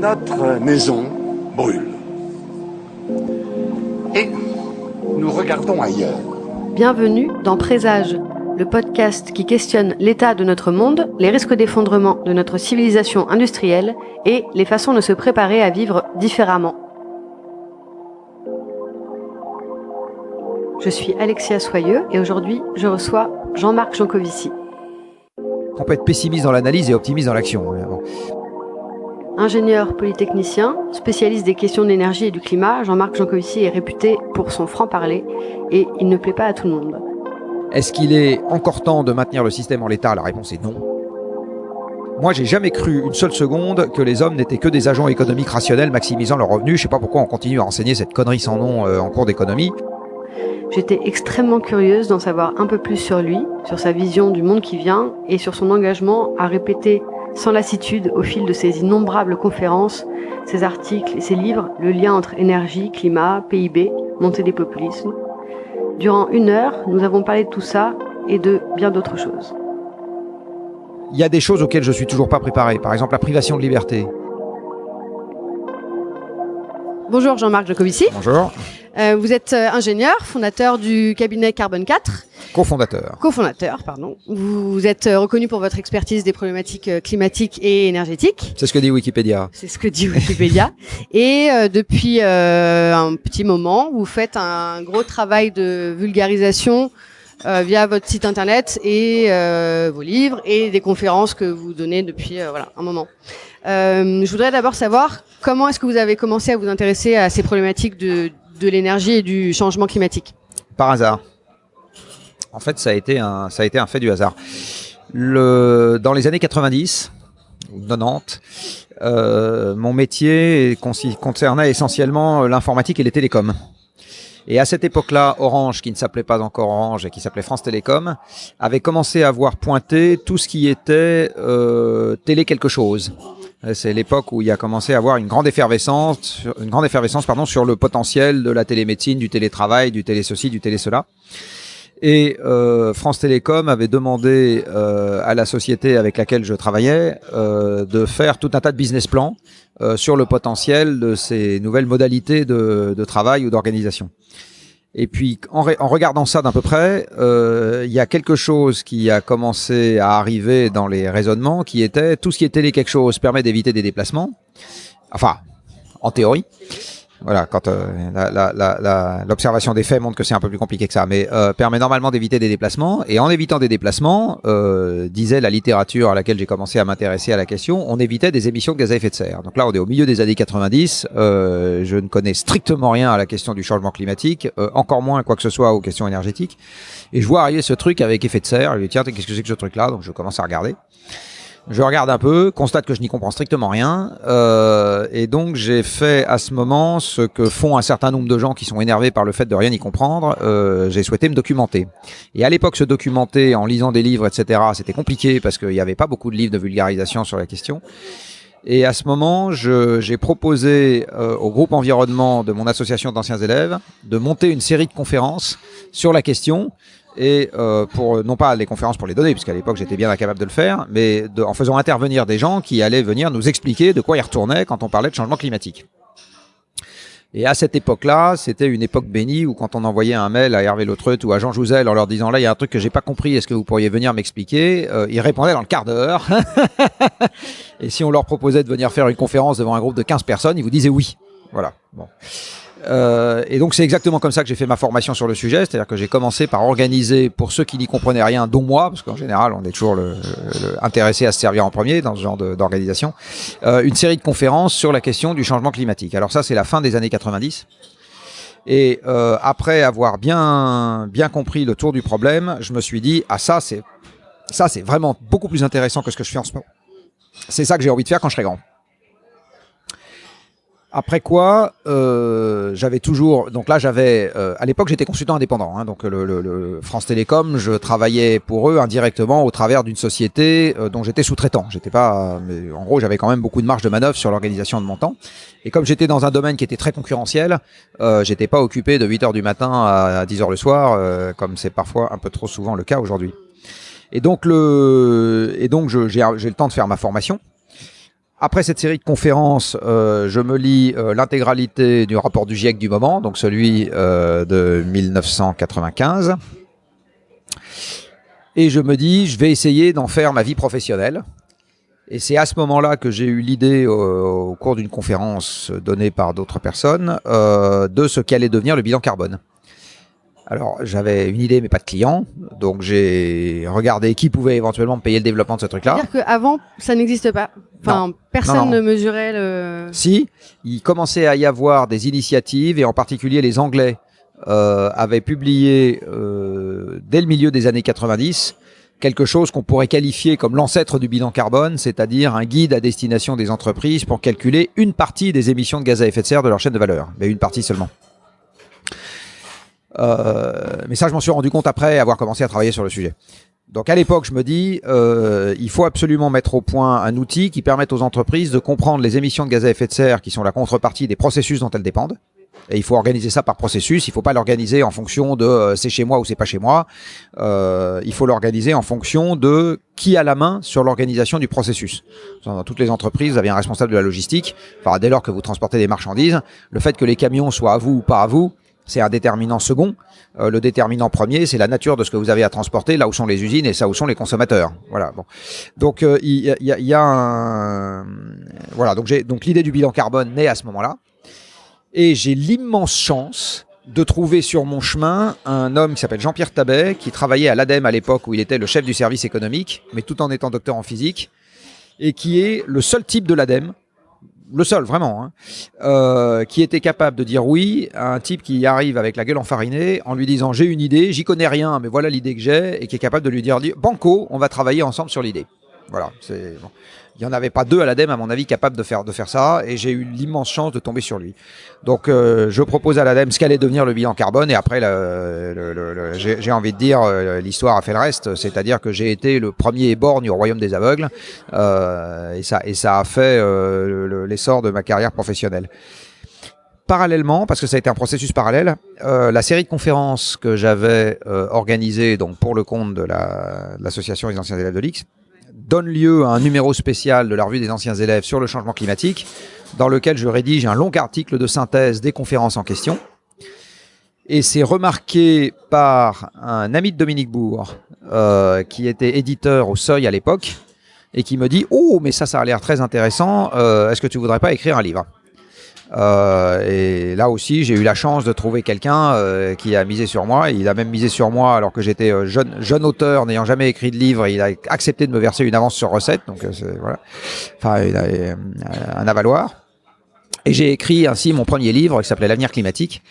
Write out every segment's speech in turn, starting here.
Notre maison brûle. Et nous regardons ailleurs. Bienvenue dans Présage, le podcast qui questionne l'état de notre monde, les risques d'effondrement de notre civilisation industrielle et les façons de se préparer à vivre différemment. Je suis Alexia Soyeux et aujourd'hui je reçois Jean-Marc Jancovici. On peut être pessimiste dans l'analyse et optimiste dans l'action. Ingénieur polytechnicien, spécialiste des questions de l'énergie et du climat, Jean-Marc Jancovici est réputé pour son franc-parler et il ne plaît pas à tout le monde. Est-ce qu'il est encore temps de maintenir le système en l'état? La réponse est non. Moi, j'ai jamais cru une seule seconde que les hommes n'étaient que des agents économiques rationnels maximisant leurs revenus. Je sais pas pourquoi on continue à enseigner cette connerie sans nom euh, en cours d'économie. J'étais extrêmement curieuse d'en savoir un peu plus sur lui, sur sa vision du monde qui vient et sur son engagement à répéter sans lassitude au fil de ses innombrables conférences, ses articles et ses livres le lien entre énergie, climat, PIB, montée des populismes. Durant une heure, nous avons parlé de tout ça et de bien d'autres choses. Il y a des choses auxquelles je suis toujours pas préparé, par exemple la privation de liberté. Bonjour Jean-Marc Jacovici. Bonjour. Euh, vous êtes euh, ingénieur, fondateur du cabinet Carbone 4. Cofondateur. Cofondateur, pardon. Vous êtes euh, reconnu pour votre expertise des problématiques climatiques et énergétiques. C'est ce que dit Wikipédia. C'est ce que dit Wikipédia. et euh, depuis euh, un petit moment, vous faites un gros travail de vulgarisation euh, via votre site internet et euh, vos livres et des conférences que vous donnez depuis euh, voilà un moment. Euh, je voudrais d'abord savoir comment est-ce que vous avez commencé à vous intéresser à ces problématiques de, de l'énergie et du changement climatique. Par hasard. En fait, ça a été un, fait du hasard. Dans les années 90 ou 90, euh, mon métier concernait essentiellement l'informatique et les télécoms. Et à cette époque-là, Orange, qui ne s'appelait pas encore Orange et qui s'appelait France Télécom, avait commencé à voir pointer tout ce qui était euh, télé quelque chose. Euh, C'est l'époque où il y a commencé à avoir une grande effervescence, une grande effervescence pardon, sur le potentiel de la télémédecine, du télétravail, du télé ceci, du télé cela. Et euh, France Télécom avait demandé euh, à la société avec laquelle je travaillais euh, de faire tout un tas de business plans sur le potentiel de ces nouvelles modalités de, de travail ou d'organisation. Et puis, en, re- en regardant ça d'un peu près, euh, il y a quelque chose qui a commencé à arriver dans les raisonnements, qui était tout ce qui est télé quelque chose permet d'éviter des déplacements. Enfin, en théorie. Voilà, quand euh, l'observation des faits montre que c'est un peu plus compliqué que ça, mais euh, permet normalement d'éviter des déplacements. Et en évitant des déplacements, euh, disait la littérature à laquelle j'ai commencé à m'intéresser à la question, on évitait des émissions de gaz à effet de serre. Donc là, on est au milieu des années 90. euh, je ne connais strictement rien à la question du changement climatique, euh, encore moins quoi que ce soit aux questions énergétiques. Et je vois arriver ce truc avec effet de serre. Je dis tiens, qu'est-ce que c'est que ce truc-là? Donc je commence à regarder. Je regarde un peu, constate que je n'y comprends strictement rien, euh, et donc j'ai fait à ce moment ce que font un certain nombre de gens qui sont énervés par le fait de rien y comprendre. euh, j'ai souhaité me documenter. Et à l'époque, se documenter en lisant des livres, etc., c'était compliqué parce qu'il n'y avait pas beaucoup de livres de vulgarisation sur la question. Et à ce moment, j'ai proposé euh, au groupe environnement de mon association d'anciens élèves de monter une série de conférences sur la question et euh, pour non pas les conférences pour les donner, puisqu'à l'époque j'étais bien incapable de le faire, mais en faisant intervenir des gens qui allaient venir nous expliquer de quoi ils retournaient quand on parlait de changement climatique. Et à cette époque-là, c'était une époque bénie où quand on envoyait un mail à Hervé Lautreut ou à Jean Jouzel en leur disant là il y a un truc que j'ai pas compris, est-ce que vous pourriez venir m'expliquer euh, Ils répondaient dans le quart d'heure. Et si on leur proposait de venir faire une conférence devant un groupe de 15 personnes, ils vous disaient oui. Voilà. Bon. Euh, et donc c'est exactement comme ça que j'ai fait ma formation sur le sujet, c'est-à-dire que j'ai commencé par organiser pour ceux qui n'y comprenaient rien, dont moi, parce qu'en général on est toujours le, le- intéressé à se servir en premier dans ce genre d'organisation, euh, une série de conférences sur la question du changement climatique. Alors ça c'est la fin des années 90. Et euh, après avoir bien bien compris le tour du problème, je me suis dit ah ça c'est ça c'est vraiment beaucoup plus intéressant que ce que je fais en ce moment. C'est ça que j'ai envie de faire quand je serai grand. Après quoi, euh, j'avais toujours. Donc là, j'avais. euh, à l'époque, j'étais consultant indépendant. hein, donc le, le- le France Télécom, je travaillais pour eux indirectement au travers d'une société euh, dont j'étais sous-traitant. J'étais pas. Mais en gros, j'avais quand même beaucoup de marge de manœuvre sur l'organisation de mon temps. Et comme j'étais dans un domaine qui était très concurrentiel, euh, j'étais pas occupé de 8 heures du matin à 10 heures le soir, euh, comme c'est parfois un peu trop souvent le cas aujourd'hui. Et donc le. Et donc j'ai le temps de faire ma formation. Après cette série de conférences, euh, je me lis euh, l'intégralité du rapport du GIEC du moment, donc celui euh, de 1995. Et je me dis, je vais essayer d'en faire ma vie professionnelle. Et c'est à ce moment-là que j'ai eu l'idée, au, cours d'une conférence donnée par d'autres personnes, euh, de ce qu'allait devenir le bilan carbone. Alors, j'avais une idée, mais pas de client. Donc, j'ai regardé qui pouvait éventuellement me payer le développement de ce truc-là. C'est-à-dire qu'avant, ça n'existe pas. Enfin, personne Non, non. ne mesurait le. Si, il commençait à y avoir des initiatives, et en particulier les Anglais euh, avaient publié euh, dès le milieu des années 90 quelque chose qu'on pourrait qualifier comme l'ancêtre du bilan carbone, c'est-à-dire un guide à destination des entreprises pour calculer une partie des émissions de gaz à effet de serre de leur chaîne de valeur, mais une partie seulement. Euh, mais ça, je m'en suis rendu compte après avoir commencé à travailler sur le sujet. Donc à l'époque, je me dis, euh, il faut absolument mettre au point un outil qui permette aux entreprises de comprendre les émissions de gaz à effet de serre qui sont la contrepartie des processus dont elles dépendent. Et il faut organiser ça par processus. Il ne faut pas l'organiser en fonction de euh, c'est chez moi ou c'est pas chez moi. Euh, il faut l'organiser en fonction de qui a la main sur l'organisation du processus. Dans toutes les entreprises, vous avez un responsable de la logistique. Enfin, dès lors que vous transportez des marchandises, le fait que les camions soient à vous ou pas à vous, c'est un déterminant second. Euh, le déterminant premier, c'est la nature de ce que vous avez à transporter, là où sont les usines et ça où sont les consommateurs. Voilà. Bon. Donc euh, il y, a- un voilà. Donc j'ai donc l'idée du bilan carbone naît à ce moment-là et j'ai l'immense chance de trouver sur mon chemin un homme qui s'appelle Jean-Pierre Tabet, qui travaillait à l'ADEME à l'époque où il était le chef du service économique, mais tout en étant docteur en physique, et qui est le seul type de l'ADEME, le seul vraiment, hein, euh, qui était capable de dire oui à un type qui arrive avec la gueule enfarinée en lui disant j'ai une idée, j'y connais rien, mais voilà l'idée que j'ai, et qui est capable de lui dire banco, on va travailler ensemble sur l'idée. Voilà, c'est bon. Il n'y en avait pas deux à l'ADEME, à mon avis, capables de faire, de faire ça, et j'ai eu l'immense chance de tomber sur lui. Donc, euh, je propose à l'ADEME ce qu'allait devenir le bilan carbone, et après, j'ai envie de dire, euh, l'histoire a fait le reste, c'est-à-dire que j'ai été le premier borgne au royaume des aveugles, euh, et, ça, et ça a fait le- le- l'essor de ma carrière professionnelle. Parallèlement, parce que ça a été un processus parallèle, la série de conférences que j'avais euh, organisée donc pour le compte de la- de l'association des anciens élèves de l'X donne lieu à un numéro spécial de la revue des anciens élèves sur le changement climatique, dans lequel je rédige un long article de synthèse des conférences en question. Et c'est remarqué par un ami de Dominique Bourg, euh, qui était éditeur au Seuil à l'époque, et qui me dit « Oh, mais ça, ça a l'air très intéressant, euh, est-ce que tu voudrais pas écrire un livre ?» Euh, et là aussi, j'ai eu la chance de trouver quelqu'un euh, qui a misé sur moi. Il a même misé sur moi alors que j'étais euh, jeune, jeune auteur, n'ayant jamais écrit de livre. Il a accepté de me verser une avance sur recette, donc euh, voilà, enfin il a, euh, un avaloir. Et j'ai écrit ainsi mon premier livre qui s'appelait L'avenir climatique,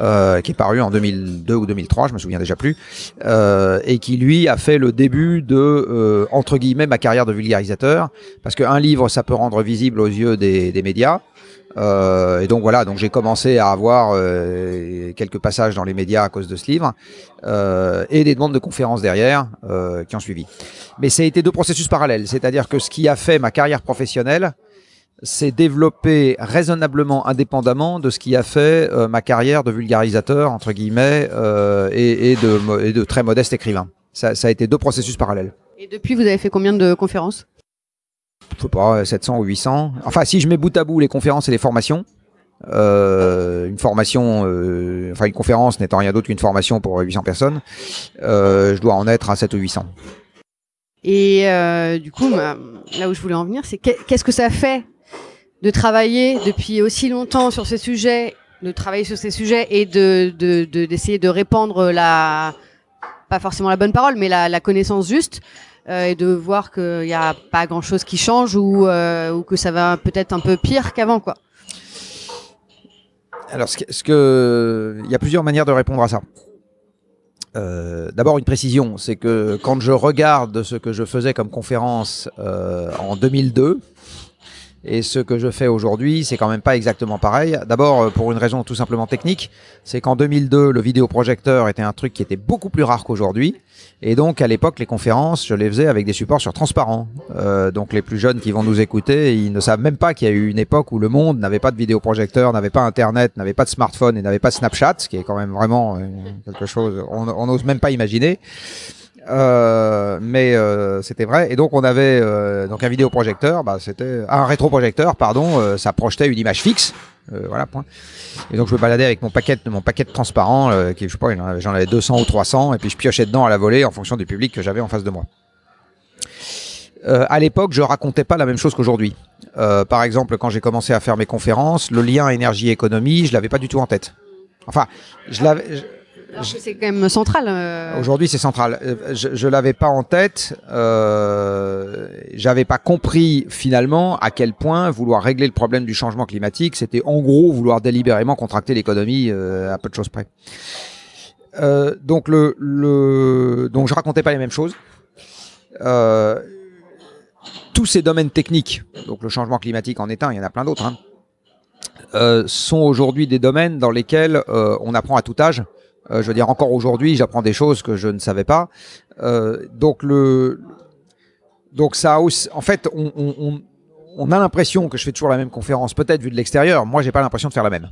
euh, qui est paru en 2002 ou 2003, je me souviens déjà plus, euh, et qui lui a fait le début de euh, entre guillemets ma carrière de vulgarisateur, parce qu'un livre ça peut rendre visible aux yeux des, des médias. Euh, et donc voilà, donc j'ai commencé à avoir euh, quelques passages dans les médias à cause de ce livre euh, et des demandes de conférences derrière euh, qui ont suivi. Mais ça a été deux processus parallèles, c'est-à-dire que ce qui a fait ma carrière professionnelle, c'est développé raisonnablement indépendamment de ce qui a fait euh, ma carrière de vulgarisateur entre guillemets euh, et, et de, et de très modeste écrivain. Ça, ça a été deux processus parallèles. Et depuis, vous avez fait combien de conférences? Je sais pas, 700 ou 800. Enfin, si je mets bout à bout les conférences et les formations, euh, une formation, euh, enfin une conférence n'étant rien d'autre qu'une formation pour 800 personnes, euh, je dois en être à 7 ou 800. Et du coup, bah, là où je voulais en venir, c'est qu'est- qu'est-ce que ça fait de travailler depuis aussi longtemps sur ces sujets, de travailler sur ces sujets et de de- de- d'essayer de, répandre la, pas forcément la bonne parole, mais la, connaissance juste, et de voir qu'il n'y a pas grand-chose qui change ou, euh, ou que ça va peut-être un peu pire qu'avant. Alors, il y a plusieurs manières de répondre à ça. Euh, D'abord, une précision, c'est que quand je regarde ce que je faisais comme conférence euh, en 2002 Et ce que je fais aujourd'hui, c'est quand même pas exactement pareil. D'abord, euh, pour une raison tout simplement technique, c'est qu'en 2002, le vidéoprojecteur était un truc qui était beaucoup plus rare qu'aujourd'hui. Et donc, à l'époque, les conférences, je les faisais avec des supports sur transparent. Euh, donc, les plus jeunes qui vont nous écouter, ils ne savent même pas qu'il y a eu une époque où le monde n'avait pas de vidéoprojecteur, n'avait pas Internet, n'avait pas de smartphone et n'avait pas Snapchat, ce qui est quand même vraiment euh, quelque chose, on n'ose même pas imaginer. Euh, mais euh, c'était vrai. Et donc on avait euh, donc un vidéoprojecteur, bah, c'était un rétroprojecteur, pardon, euh, ça projetait une image fixe. Euh, voilà, point. Et donc je me baladais avec mon paquet, mon paquet transparent, qui sais pas, j'en avais 200 ou 300, et puis je piochais dedans à la volée en fonction du public que j'avais en face de moi. à l'époque, je racontais pas la même chose qu'aujourd'hui. par exemple, quand j'ai commencé à faire mes conférences, le lien énergie-économie, je l'avais pas du tout en tête. Enfin, je l'avais c'est quand même central. Euh. Aujourd'hui, c'est central. Euh, je, je l'avais pas en tête. Euh, J'avais pas compris finalement à quel point vouloir régler le problème du changement climatique, c'était en gros vouloir délibérément contracter l'économie euh, à peu de choses près. Euh, donc le, le, donc je racontais pas les mêmes choses. Tous ces domaines techniques, donc le changement climatique en est un, il y en a plein d'autres, hein, sont aujourd'hui des domaines dans lesquels on apprend à tout âge je veux dire, encore aujourd'hui, j'apprends des choses que je ne savais pas. Euh, donc le, donc ça, en fait, on, a l'impression que je fais toujours la même conférence, peut-être vu de l'extérieur. Moi, j'ai pas l'impression de faire la même.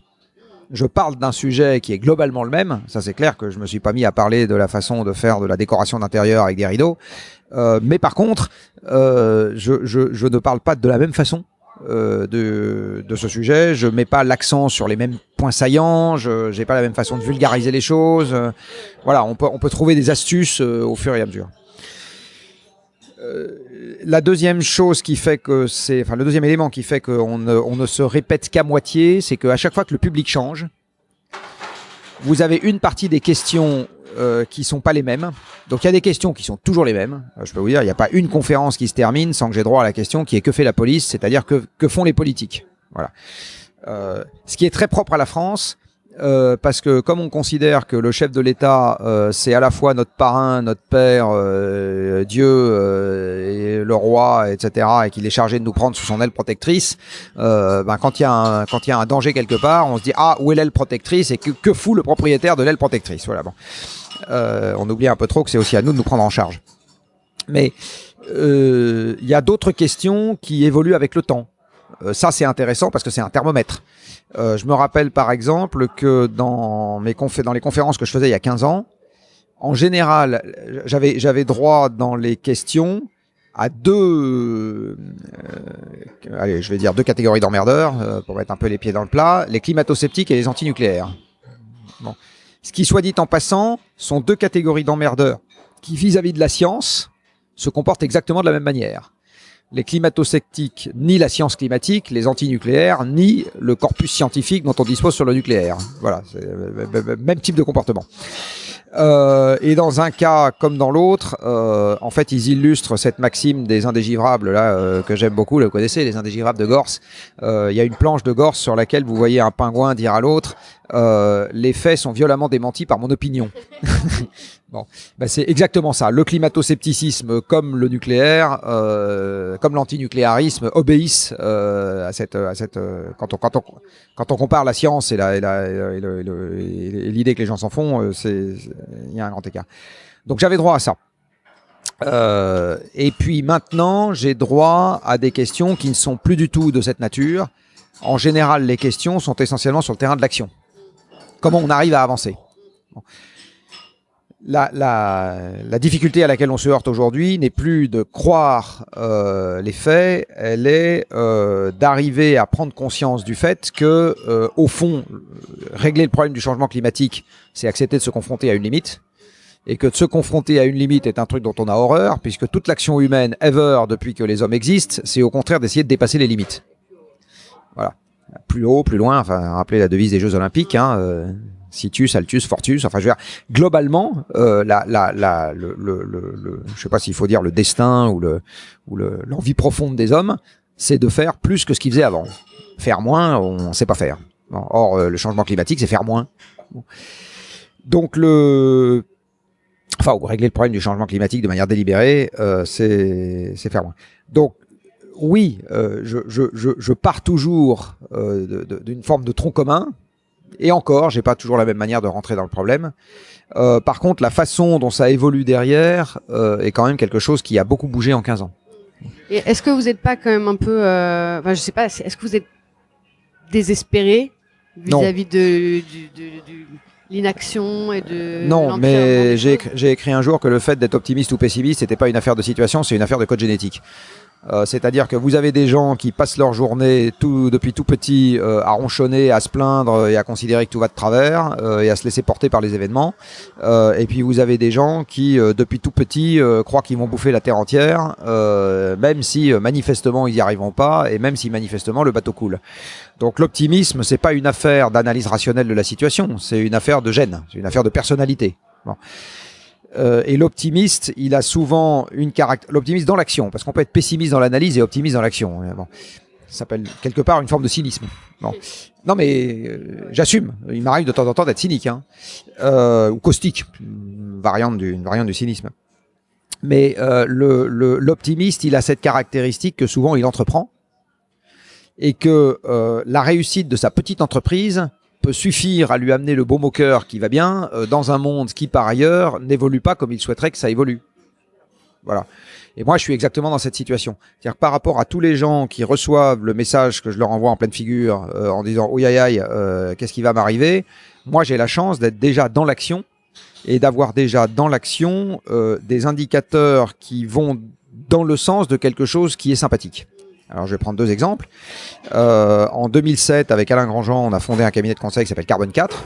Je parle d'un sujet qui est globalement le même. Ça, c'est clair que je me suis pas mis à parler de la façon de faire de la décoration d'intérieur avec des rideaux. Euh, mais par contre, euh, je ne parle pas de la même façon euh, de, de, ce sujet. Je mets pas l'accent sur les mêmes points saillants. Je n'ai pas la même façon de vulgariser les choses. Euh, voilà, on peut, on peut trouver des astuces euh, au fur et à mesure. la deuxième chose qui fait que c'est, enfin le deuxième élément qui fait qu'on ne, on ne se répète qu'à moitié, c'est qu'à chaque fois que le public change, vous avez une partie des questions euh, qui sont pas les mêmes. Donc il y a des questions qui sont toujours les mêmes. Euh, je peux vous dire, il n'y a pas une conférence qui se termine sans que j'ai droit à la question qui est que fait la police, c'est-à-dire que, que font les politiques. Voilà. Euh, ce qui est très propre à la France, euh, parce que comme on considère que le chef de l'État, euh, c'est à la fois notre parrain, notre père, euh, Dieu et le roi, etc., et qu'il est chargé de nous prendre sous son aile protectrice, ben, quand il y a un quand y a un danger quelque part, on se dit ah où est l'aile protectrice et que, que fout le propriétaire de l'aile protectrice? Voilà bon. On oublie un peu trop que c'est aussi à nous de nous prendre en charge. Mais il y a d'autres questions qui évoluent avec le temps. ça c'est intéressant parce que c'est un thermomètre. Euh, je me rappelle par exemple que dans, mes dans les conférences que je faisais il y a 15 ans, en général, j'avais j'avais droit dans les questions à deux, euh, allez, je vais dire deux catégories d'emmerdeurs euh, pour mettre un peu les pieds dans le plat, les climato-sceptiques et les antinucléaires. Bon. Ce qui, soit dit en passant, sont deux catégories d'emmerdeurs qui, vis-à-vis -vis de la science, se comportent exactement de la même manière les climato-sceptiques ni la science climatique, les antinucléaires, ni le corpus scientifique dont on dispose sur le nucléaire. Voilà, c'est le même type de comportement. Euh, et dans un cas comme dans l'autre, euh, en fait, ils illustrent cette maxime des indégivrables là euh, que j'aime beaucoup. Vous connaissez les indégivrables de Gorse. Euh, il y a une planche de Gorse sur laquelle vous voyez un pingouin dire à l'autre euh, les faits sont violemment démentis par mon opinion. bon, ben c'est exactement ça. Le climato-scepticisme, comme le nucléaire, euh, comme l'antinucléarisme, obéissent euh, à cette, à cette. Euh, quand on, quand on, quand on compare la science et la, et l'idée que les gens s'en font, euh, c'est, il y a un grand écart. Donc j'avais droit à ça. Et puis maintenant, j'ai droit à des questions qui ne sont plus du tout de cette nature. En général, les questions sont essentiellement sur le terrain de l'action comment on arrive à avancer. La, difficulté à laquelle on se heurte aujourd'hui n'est plus de croire euh, les faits, elle est euh, d'arriver à prendre conscience du fait que, euh, au fond, régler le problème du changement climatique, c'est accepter de se confronter à une limite, et que de se confronter à une limite est un truc dont on a horreur, puisque toute l'action humaine ever depuis que les hommes existent, c'est au contraire d'essayer de dépasser les limites. Voilà plus haut, plus loin. Enfin, rappelez la devise des Jeux Olympiques. Hein, euh, Situs, Altus, Fortus. Enfin, je veux dire, globalement, euh, la, la, la, le, le, le, je sais pas s'il faut dire le destin ou le ou l'envie profonde des hommes, c'est de faire plus que ce qu'ils faisaient avant. Faire moins, on sait pas faire. or, euh, le changement climatique, c'est faire moins. Donc le enfin, ou régler le problème du changement climatique de manière délibérée, euh, c'est faire moins. Donc oui, euh, je, je, je, je pars toujours euh, d'une forme de tronc commun. Et encore, j'ai pas toujours la même manière de rentrer dans le problème. Euh, par contre, la façon dont ça évolue derrière est quand même quelque chose qui a beaucoup bougé en 15 ans. Et est-ce que vous n'êtes pas quand même un peu, enfin, je sais pas, est-ce que vous êtes désespéré vis-à-vis de, du- de- de l'inaction et de non, mais j'ai écrit un jour que le fait d'être optimiste ou pessimiste, c'était pas une affaire de situation, c'est une affaire de code génétique. Euh, C'est-à-dire que vous avez des gens qui passent leur journée tout, depuis tout petit euh, à ronchonner, à se plaindre et à considérer que tout va de travers euh, et à se laisser porter par les événements. Euh, et puis vous avez des gens qui, euh, depuis tout petit, croient qu'ils vont bouffer la terre entière, même si manifestement ils n'y arriveront pas et même si manifestement le bateau coule. Donc l'optimisme, c'est pas une affaire d'analyse rationnelle de la situation, c'est une affaire de gène, c'est une affaire de personnalité. Bon. Euh, et l'optimiste, il a souvent une caractère. L'optimiste dans l'action, parce qu'on peut être pessimiste dans l'analyse et optimiste dans l'action. Bon. Ça s'appelle quelque part une forme de cynisme. Bon. Non, mais euh, j'assume. Il m'arrive de temps en temps d'être cynique, hein. Euh, ou caustique, une variante du, une variante du cynisme. Mais euh, le- le- l'optimiste, il a cette caractéristique que souvent il entreprend et que euh, la réussite de sa petite entreprise suffire à lui amener le baume au cœur qui va bien euh, dans un monde qui par ailleurs n'évolue pas comme il souhaiterait que ça évolue. Voilà. Et moi, je suis exactement dans cette situation. C'est-à-dire par rapport à tous les gens qui reçoivent le message que je leur envoie en pleine figure euh, en disant oui aïe aïe, euh, qu'est-ce qui va m'arriver? Moi, j'ai la chance d'être déjà dans l'action et d'avoir déjà dans l'action des indicateurs qui vont dans le sens de quelque chose qui est sympathique. Alors, je vais prendre deux exemples. Euh, en 2007, avec Alain Grandjean, on a fondé un cabinet de conseil qui s'appelle Carbone 4.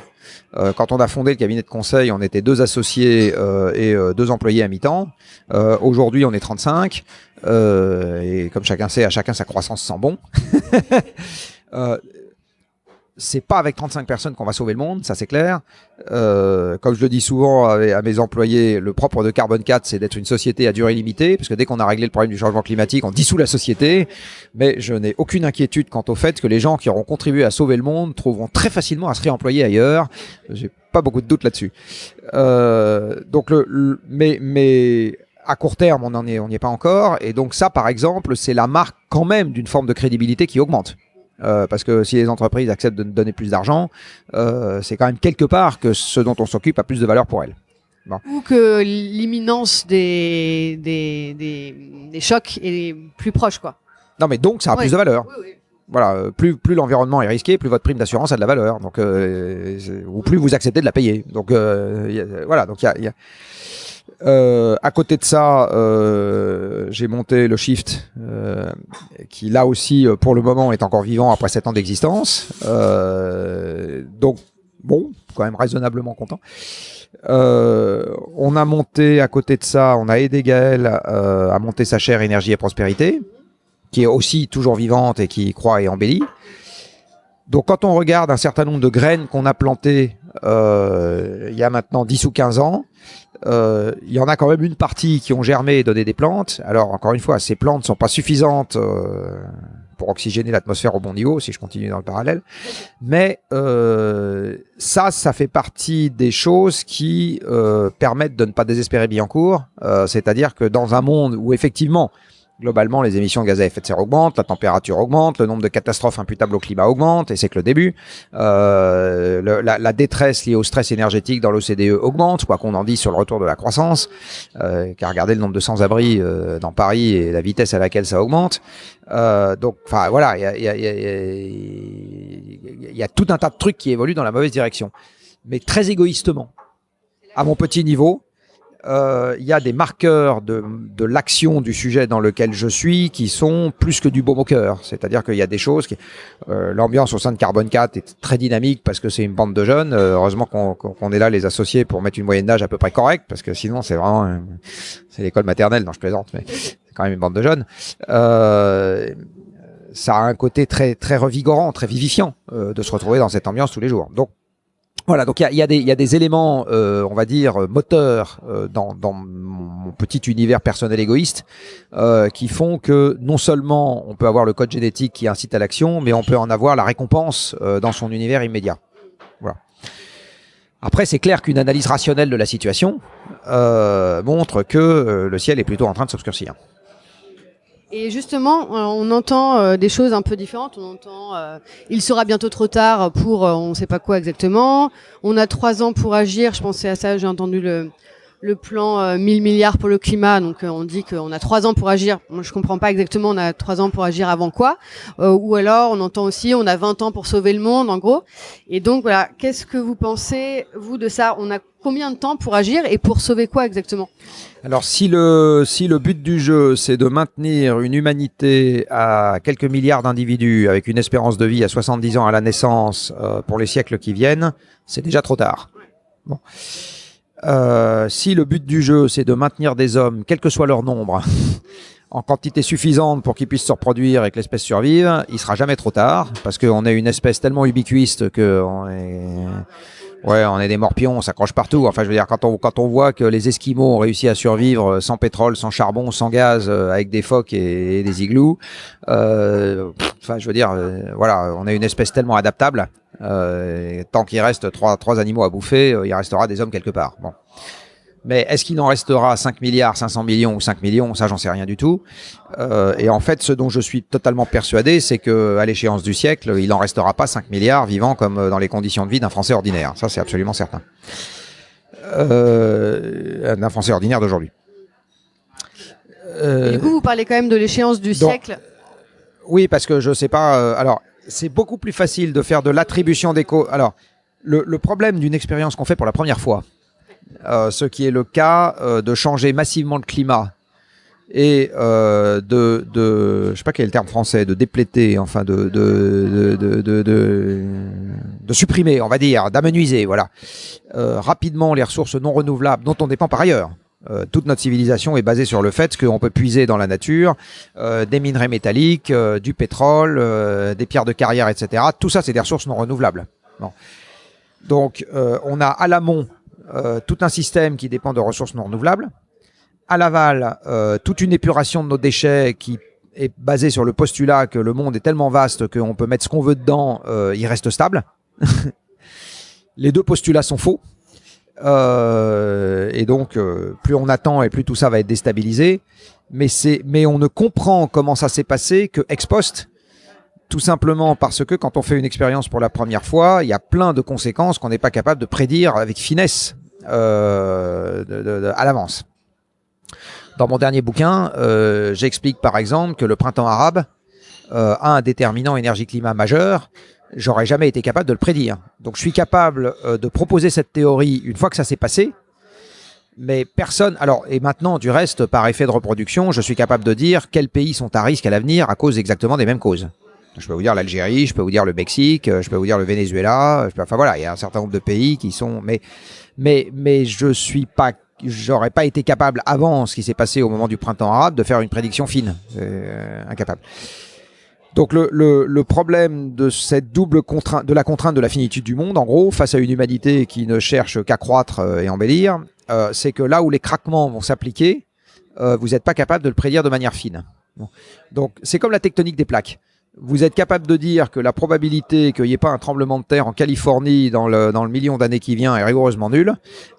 Euh, quand on a fondé le cabinet de conseil, on était deux associés euh, et euh, deux employés à mi-temps. Aujourd'hui, on est 35. Euh, et comme chacun sait, à chacun sa croissance sent bon. c'est pas avec 35 personnes qu'on va sauver le monde, ça c'est clair. Euh, comme je le dis souvent à, mes employés, le propre de Carbone 4, c'est d'être une société à durée limitée, parce que dès qu'on a réglé le problème du changement climatique, on dissout la société. Mais je n'ai aucune inquiétude quant au fait que les gens qui auront contribué à sauver le monde trouveront très facilement à se réemployer ailleurs. J'ai pas beaucoup de doute là-dessus. Euh, donc le, le- mais, mais à court terme, on n'en est, on n'y est pas encore. Et donc ça, par exemple, c'est la marque quand même d'une forme de crédibilité qui augmente. Euh, parce que si les entreprises acceptent de nous donner plus d'argent, euh, c'est quand même quelque part que ce dont on s'occupe a plus de valeur pour elles. Ou que l'imminence des, des, des, des chocs est plus proche, quoi. Non, mais donc ça a Ouais. plus de valeur. Oui, oui. Voilà, plus, plus l'environnement est risqué, plus votre prime d'assurance a de la valeur. Donc, euh, ou plus vous acceptez de la payer. Donc, euh, a- voilà. Donc, il y a, y a- Euh, à côté de ça, euh, j'ai monté le Shift, euh, qui là aussi, euh, pour le moment, est encore vivant après 7 ans d'existence. Euh, donc, bon, quand même raisonnablement content. Euh, on a monté à côté de ça, on a aidé Gaël à monter sa chaire énergie et prospérité, qui est aussi toujours vivante et qui croît et embellit. Donc quand on regarde un certain nombre de graines qu'on a plantées euh, il y a maintenant 10 ou 15 ans, euh, il y en a quand même une partie qui ont germé et donné des plantes. Alors encore une fois, ces plantes sont pas suffisantes euh, pour oxygéner l'atmosphère au bon niveau, si je continue dans le parallèle. Mais euh, ça, ça fait partie des choses qui euh, permettent de ne pas désespérer Billancourt. Euh, C'est-à-dire que dans un monde où effectivement, globalement, les émissions de gaz à effet de serre augmentent, la température augmente, le nombre de catastrophes imputables au climat augmente, et c'est que le début. Euh, la, la détresse liée au stress énergétique dans l'OCDE augmente, quoi qu'on en dise sur le retour de la croissance, euh, car regardez le nombre de sans-abri euh, dans Paris et la vitesse à laquelle ça augmente. Euh, donc, enfin voilà, il y y, y, y a tout un tas de trucs qui évoluent dans la mauvaise direction, mais très égoïstement, à mon petit niveau. Euh, Il y a des marqueurs de, de l'action du sujet dans lequel je suis qui sont plus que du baume au cœur. C'est-à-dire qu'il y a des choses qui, euh, l'ambiance au sein de Carbone 4 est très dynamique parce que c'est une bande de jeunes. Euh, heureusement qu'on qu'on est là les associés pour mettre une moyenne d'âge à peu près correcte parce que sinon c'est vraiment c'est l'école maternelle dont je plaisante, mais c'est quand même une bande de jeunes. Euh, ça a un côté très très revigorant, très vivifiant euh, de se retrouver dans cette ambiance tous les jours. Donc voilà, donc il y a, y, y a des éléments, euh, on va dire, moteurs euh, dans, dans mon petit univers personnel égoïste euh, qui font que non seulement on peut avoir le code génétique qui incite à l'action, mais on peut en avoir la récompense euh, dans son univers immédiat. Voilà. Après, c'est clair qu'une analyse rationnelle de la situation euh, montre que euh, le ciel est plutôt en train de s'obscurcir. Et justement, euh, on entend euh, des choses un peu différentes. On entend euh, il sera bientôt trop tard pour on ne sait pas quoi exactement. On a trois ans pour agir. Je pensais à ça. J'ai entendu le le plan euh, 1000 milliards pour le climat. Donc euh, on dit qu'on a trois ans pour agir. Moi je comprends pas exactement. On a trois ans pour agir avant quoi Euh, Ou alors on entend aussi on a 20 ans pour sauver le monde en gros. Et donc voilà, qu'est-ce que vous pensez vous de ça? On a combien de temps pour agir et pour sauver quoi exactement? Alors si le, si le but du jeu c'est de maintenir une humanité à quelques milliards d'individus avec une espérance de vie à 70 ans à la naissance euh, pour les siècles qui viennent, c'est déjà trop tard. Bon. Euh, si le but du jeu c'est de maintenir des hommes, quel que soit leur nombre, en quantité suffisante pour qu'ils puissent se reproduire et que l'espèce survive, il sera jamais trop tard parce qu'on est une espèce tellement ubiquiste que est Ouais, on est des morpions, on s'accroche partout. Enfin, je veux dire, quand on, quand on voit que les Esquimaux ont réussi à survivre sans pétrole, sans charbon, sans gaz, euh, avec des phoques et, des igloos, euh, enfin, je veux dire, euh, voilà, on est une espèce tellement adaptable. Euh, tant qu'il reste trois, trois animaux à bouffer, euh, il restera des hommes quelque part. Bon. Mais est-ce qu'il en restera 5 milliards, 500 millions ou 5 millions? Ça, j'en sais rien du tout. Euh, et en fait, ce dont je suis totalement persuadé, c'est que à l'échéance du siècle, il en restera pas 5 milliards vivants comme euh, dans les conditions de vie d'un Français ordinaire. Ça, c'est absolument certain. Euh, d'un Français ordinaire d'aujourd'hui. Euh, Du coup, vous parlez quand même de l'échéance du donc- siècle? oui, parce que je sais pas. euh, alors, c'est beaucoup plus facile de faire de l'attribution des causes. Alors, le, le problème d'une expérience qu'on fait pour la première fois, euh, ce qui est le cas euh, de changer massivement le climat et euh, de, de, je sais pas quel est le terme français, de dépléter, enfin de de, de, de, de, de- supprimer, on va dire, d'amenuiser, voilà, euh, rapidement les ressources non renouvelables dont on dépend par ailleurs. Euh, toute notre civilisation est basée sur le fait qu'on peut puiser dans la nature euh, des minerais métalliques, euh, du pétrole, des pierres de carrière, etc. Tout ça, c'est des ressources non renouvelables. Bon. Donc, on a à l'amont tout un système qui dépend de ressources non renouvelables. À l'aval, toute une épuration de nos déchets qui est basée sur le postulat que le monde est tellement vaste qu'on peut mettre ce qu'on veut dedans, il reste stable. Les deux postulats sont faux. Euh, et donc, euh, plus on attend et plus tout ça va être déstabilisé. Mais mais on ne comprend comment ça s'est passé que ex post, tout simplement parce que quand on fait une expérience pour la première fois, il y a plein de conséquences qu'on n'est pas capable de prédire avec finesse euh, de- de- à l'avance. Dans mon dernier bouquin, euh, j'explique par exemple que le printemps arabe euh, a un déterminant énergie-climat majeur. J'aurais jamais été capable de le prédire. Donc je suis capable euh, de proposer cette théorie une fois que ça s'est passé, mais personne. Alors, et maintenant, du reste, par effet de reproduction, je suis capable de dire quels pays sont à risque à l'avenir à cause exactement des mêmes causes. Je peux vous dire l'Algérie, je peux vous dire le Mexique, euh, je peux vous dire le Venezuela. je peux- enfin voilà, il y a un certain nombre de pays qui sont. Mais, mais, mais je suis pas. J'aurais pas été capable avant ce qui s'est passé au moment du printemps arabe de faire une prédiction fine. Euh, incapable. Donc le, le, problème de cette double contrainte, de la contrainte de la finitude du monde, en gros, face à une humanité qui ne cherche qu'à croître euh, et embellir, euh, c'est que là où les craquements vont s'appliquer, euh, vous n'êtes pas capable de le prédire de manière fine. Donc c'est comme la tectonique des plaques. Vous êtes capable de dire que la probabilité qu'il n'y ait pas un tremblement de terre en Californie dans le, dans le million d'années qui vient est rigoureusement nulle.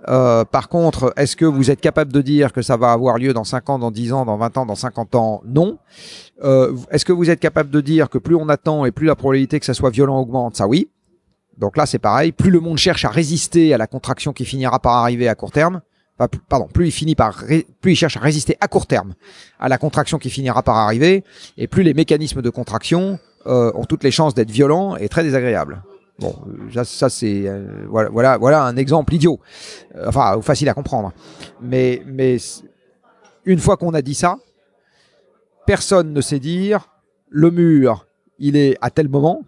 Euh, par contre, est-ce que vous êtes capable de dire que ça va avoir lieu dans 5 ans, dans 10 ans, dans 20 ans, dans 50 ans? Non. Euh, Est-ce que vous êtes capable de dire que plus on attend et plus la probabilité que ça soit violent augmente? Ça oui. Donc là, c'est pareil. Plus le monde cherche à résister à la contraction qui finira par arriver à court terme, plus il finit par, plus il cherche à résister à court terme à la contraction qui finira par arriver, et plus les mécanismes de contraction euh, ont toutes les chances d'être violents et très désagréables. Bon, euh, ça, c'est euh, voilà, un exemple idiot, enfin facile à comprendre. Mais, une fois qu'on a dit ça, personne ne sait dire le mur, il est à tel moment.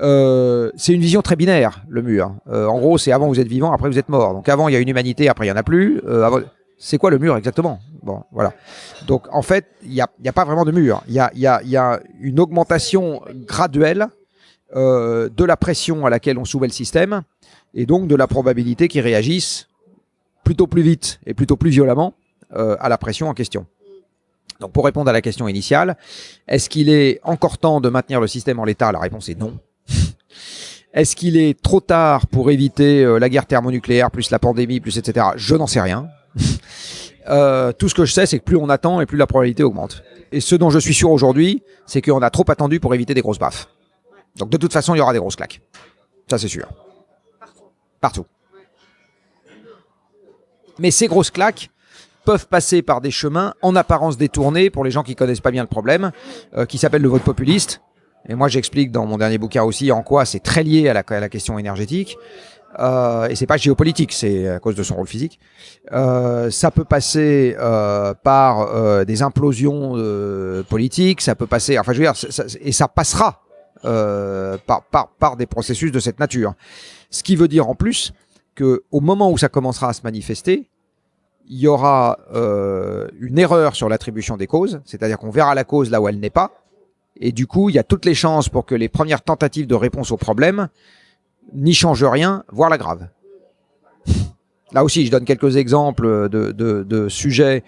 Euh, c'est une vision très binaire, le mur. Euh, en gros, c'est avant vous êtes vivant, après vous êtes mort. Donc avant il y a une humanité, après il y en a plus. Euh, C'est quoi le mur exactement? Bon, voilà. Donc en fait, il n'y a, a pas vraiment de mur. Il y a, y, a, y a une augmentation graduelle euh, de la pression à laquelle on soumet le système et donc de la probabilité qu'il réagisse plutôt plus vite et plutôt plus violemment euh, à la pression en question. Donc pour répondre à la question initiale, est-ce qu'il est encore temps de maintenir le système en l'état? La réponse est non. Est-ce qu'il est trop tard pour éviter euh, la guerre thermonucléaire, plus la pandémie, plus etc. Je n'en sais rien. Euh, tout ce que je sais, c'est que plus on attend et plus la probabilité augmente. Et ce dont je suis sûr aujourd'hui, c'est qu'on a trop attendu pour éviter des grosses baffes. Donc de toute façon, il y aura des grosses claques. Ça, c'est sûr. Partout. Mais ces grosses claques peuvent passer par des chemins en apparence détournés pour les gens qui connaissent pas bien le problème, euh, qui s'appelle le vote populiste. Et moi, j'explique dans mon dernier bouquin aussi en quoi c'est très lié à la, à la question énergétique. Euh, et c'est pas géopolitique, c'est à cause de son rôle physique. Euh, ça peut passer euh, par euh, des implosions euh, politiques, ça peut passer, enfin je veux dire, ça- ça- et ça passera euh, par, par, par des processus de cette nature. Ce qui veut dire en plus que au moment où ça commencera à se manifester, il y aura une erreur sur l'attribution des causes, c'est-à-dire qu'on verra la cause là où elle n'est pas, et du coup, il y a toutes les chances pour que les premières tentatives de réponse au problème n'y changent rien, voire l'aggravent. Là aussi, je donne quelques exemples de, sujets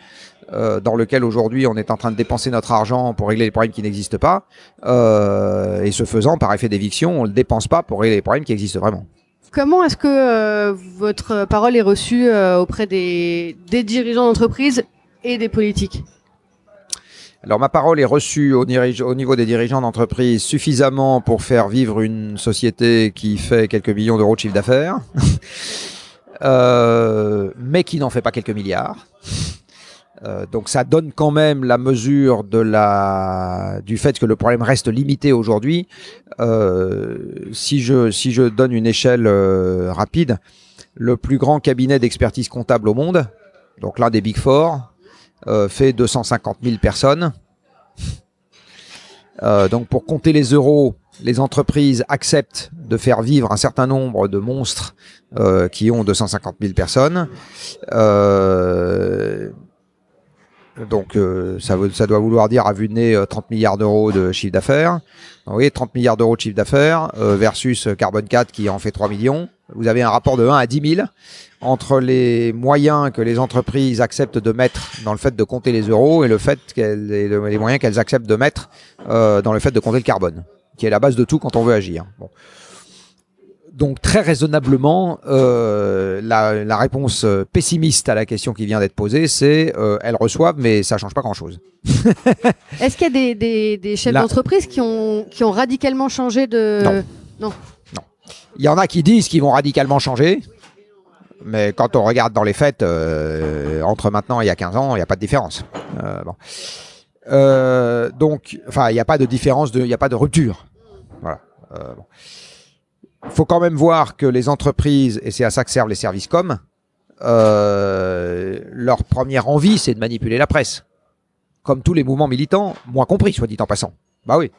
euh, dans lesquels aujourd'hui on est en train de dépenser notre argent pour régler les problèmes qui n'existent pas, euh, et ce faisant, par effet d'éviction, on ne le dépense pas pour régler les problèmes qui existent vraiment. Comment est-ce que euh, votre parole est reçue auprès des, des dirigeants d'entreprise et des politiques? Alors ma parole est reçue au, niveau des dirigeants d'entreprise suffisamment pour faire vivre une société qui fait quelques millions d'euros de chiffre d'affaires, euh, mais qui n'en fait pas quelques milliards. Euh, donc ça donne quand même la mesure du fait que le problème reste limité aujourd'hui. Euh, si je si je donne une échelle rapide, le plus grand cabinet d'expertise comptable au monde, donc l'un des big four, euh, fait 250 000 personnes. Euh, donc pour compter les euros, les entreprises acceptent de faire vivre un certain nombre de monstres euh, qui ont 250 000 personnes. Euh, donc euh, ça, veut- ça doit vouloir dire à vue de nez euh, 30 milliards d'euros de chiffre d'affaires. Voyez, 30 milliards d'euros de chiffre d'affaires euh, versus euh, Carbone 4 qui en fait 3 millions. Vous avez un rapport de 1 à 10 000 entre les moyens que les entreprises acceptent de mettre dans le fait de compter les euros et le fait qu'elles les moyens qu'elles acceptent de mettre euh, dans le fait de compter le carbone, qui est la base de tout quand on veut agir. Bon. Donc très raisonnablement, euh, la, la réponse euh, pessimiste à la question qui vient d'être posée, c'est euh, elles reçoivent, mais ça change pas grand-chose. Est-ce qu'il y a des, des, des chefs d'entreprise qui ont, qui ont radicalement changé de... Non. Il y en a qui disent qu'ils vont radicalement changer, mais quand on regarde dans les faits, euh, entre maintenant et il y a 15 ans, il n'y a pas de différence. Bon. Donc, enfin, il n'y a pas de différence, il n'y a pas de rupture. Voilà. Bon. Faut quand même voir que les entreprises, et c'est à ça que servent les services com, euh, leur première envie, c'est de manipuler la presse. Comme tous les mouvements militants, moi compris, soit dit en passant. Bah oui.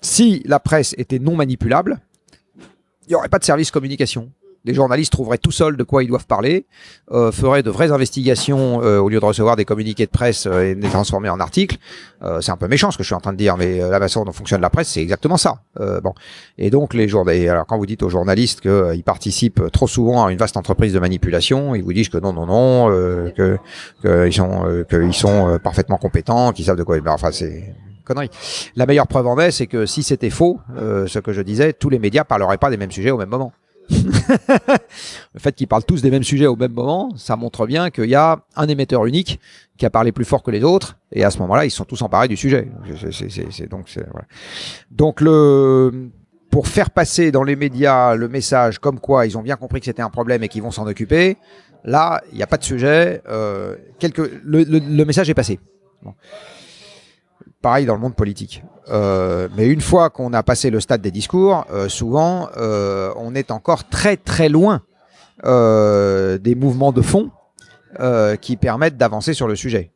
Si la presse était non manipulable, il n'y aurait pas de service communication. Les journalistes trouveraient tout seuls de quoi ils doivent parler, euh, feraient de vraies investigations euh, au lieu de recevoir des communiqués de presse euh, et de les transformer en articles. Euh, c'est un peu méchant ce que je suis en train de dire, mais euh, la façon dont fonctionne la presse, c'est exactement ça. Euh, bon, et donc les journalistes. Alors quand vous dites aux journalistes qu'ils participent trop souvent à une vaste entreprise de manipulation, ils vous disent que non, non, non, que qu'ils sont euh, qu'ils sont parfaitement compétents, qu'ils savent de quoi. ils- ben, Enfin, c'est connerie. La meilleure preuve en est, c'est que si c'était faux, ce que je disais, tous les médias parleraient pas des mêmes sujets au même moment. Le fait qu'ils parlent tous des mêmes sujets au même moment, ça montre bien qu'il y a un émetteur unique qui a parlé plus fort que les autres, et à ce moment-là, ils sont tous emparés du sujet. Donc, pour faire passer dans les médias le message comme quoi ils ont bien compris que c'était un problème et qu'ils vont s'en occuper, là, il n'y a pas de sujet. Euh, le, le- le message est passé. Pareil dans le monde politique. Euh, mais une fois qu'on a passé le stade des discours, euh, souvent, euh, on est encore très très loin des mouvements de fond qui permettent d'avancer sur le sujet.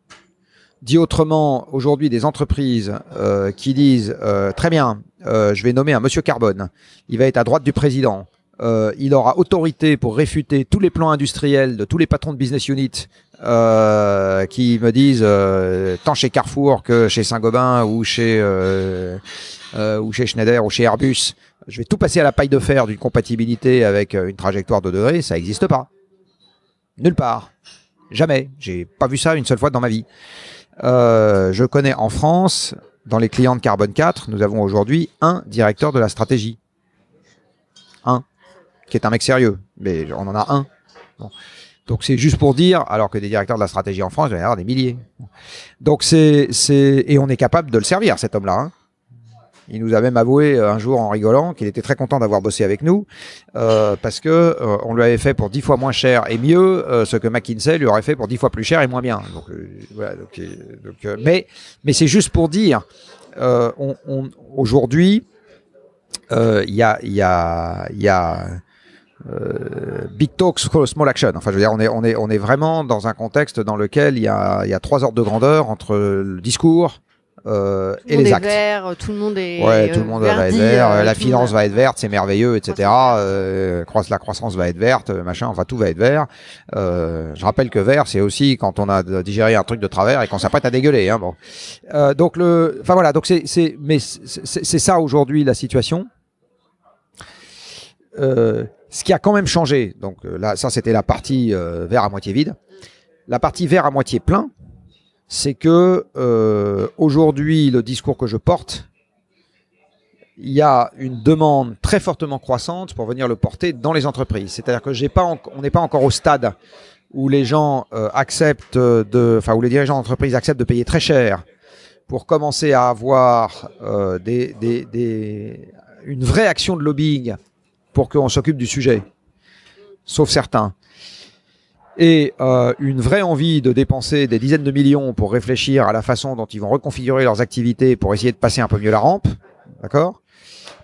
Dit autrement, aujourd'hui, des entreprises qui disent très bien, je vais nommer un monsieur Carbone, il va être à droite du président, il aura autorité pour réfuter tous les plans industriels de tous les patrons de business unit euh, qui me disent euh, tant chez Carrefour que chez Saint-Gobain ou chez euh, euh, ou chez Schneider ou chez Airbus, je vais tout passer à la paille de fer d'une compatibilité avec euh, une trajectoire de degrés, ça n'existe pas. Nulle part. Jamais. J'ai pas vu ça une seule fois dans ma vie. Je connais en France, dans les clients de Carbone 4, nous avons aujourd'hui un directeur de la stratégie. Un. Qui est un mec sérieux. Mais on en a un. Bon. Donc c'est juste pour dire, alors que des directeurs de la stratégie en France, il y en avoir des milliers. Donc c'est, c'est, et on est capable de le servir, cet homme-là. Hein. Il nous a même avoué euh, un jour en rigolant qu'il était très content d'avoir bossé avec nous euh, parce que euh, on lui avait fait pour dix fois moins cher et mieux ce que McKinsey lui aurait fait pour dix fois plus cher et moins bien. Donc, voilà, donc, donc, mais mais c'est juste pour dire, aujourd'hui, il y a il y a il y a euh, big talks, small action. Enfin, je veux dire, on est, on est, on est vraiment dans un contexte dans lequel il y a, il y a trois ordres de grandeur entre le discours euh, Tout le et monde les est actes. vert, tout le monde est Ouais, tout le monde va être vert, euh, la le finance va être verte, c'est merveilleux, etc. Euh, la croissance va être verte, machin, enfin tout va être vert. Euh, je rappelle que vert, c'est aussi quand on a digéré un truc de travers et qu'on s'apprête à dégueuler. Hein, bon. Euh, donc le, enfin voilà, donc c'est, c'est, mais c'est ça aujourd'hui la situation. Euh, ce qui a quand même changé, donc euh, là, ça c'était la partie euh, vert à moitié vide. La partie vert à moitié plein, c'est que euh, aujourd'hui le discours que je porte, il y a une demande très fortement croissante pour venir le porter dans les entreprises. C'est-à-dire que j'ai pas, on n'est pas encore au stade où les gens euh, acceptent de, enfin où les dirigeants d'entreprise acceptent de payer très cher pour commencer à avoir des, une vraie action de lobbying pour qu'on s'occupe du sujet, sauf certains. Et euh, une vraie envie de dépenser des dizaines de millions pour réfléchir à la façon dont ils vont reconfigurer leurs activités pour essayer de passer un peu mieux la rampe.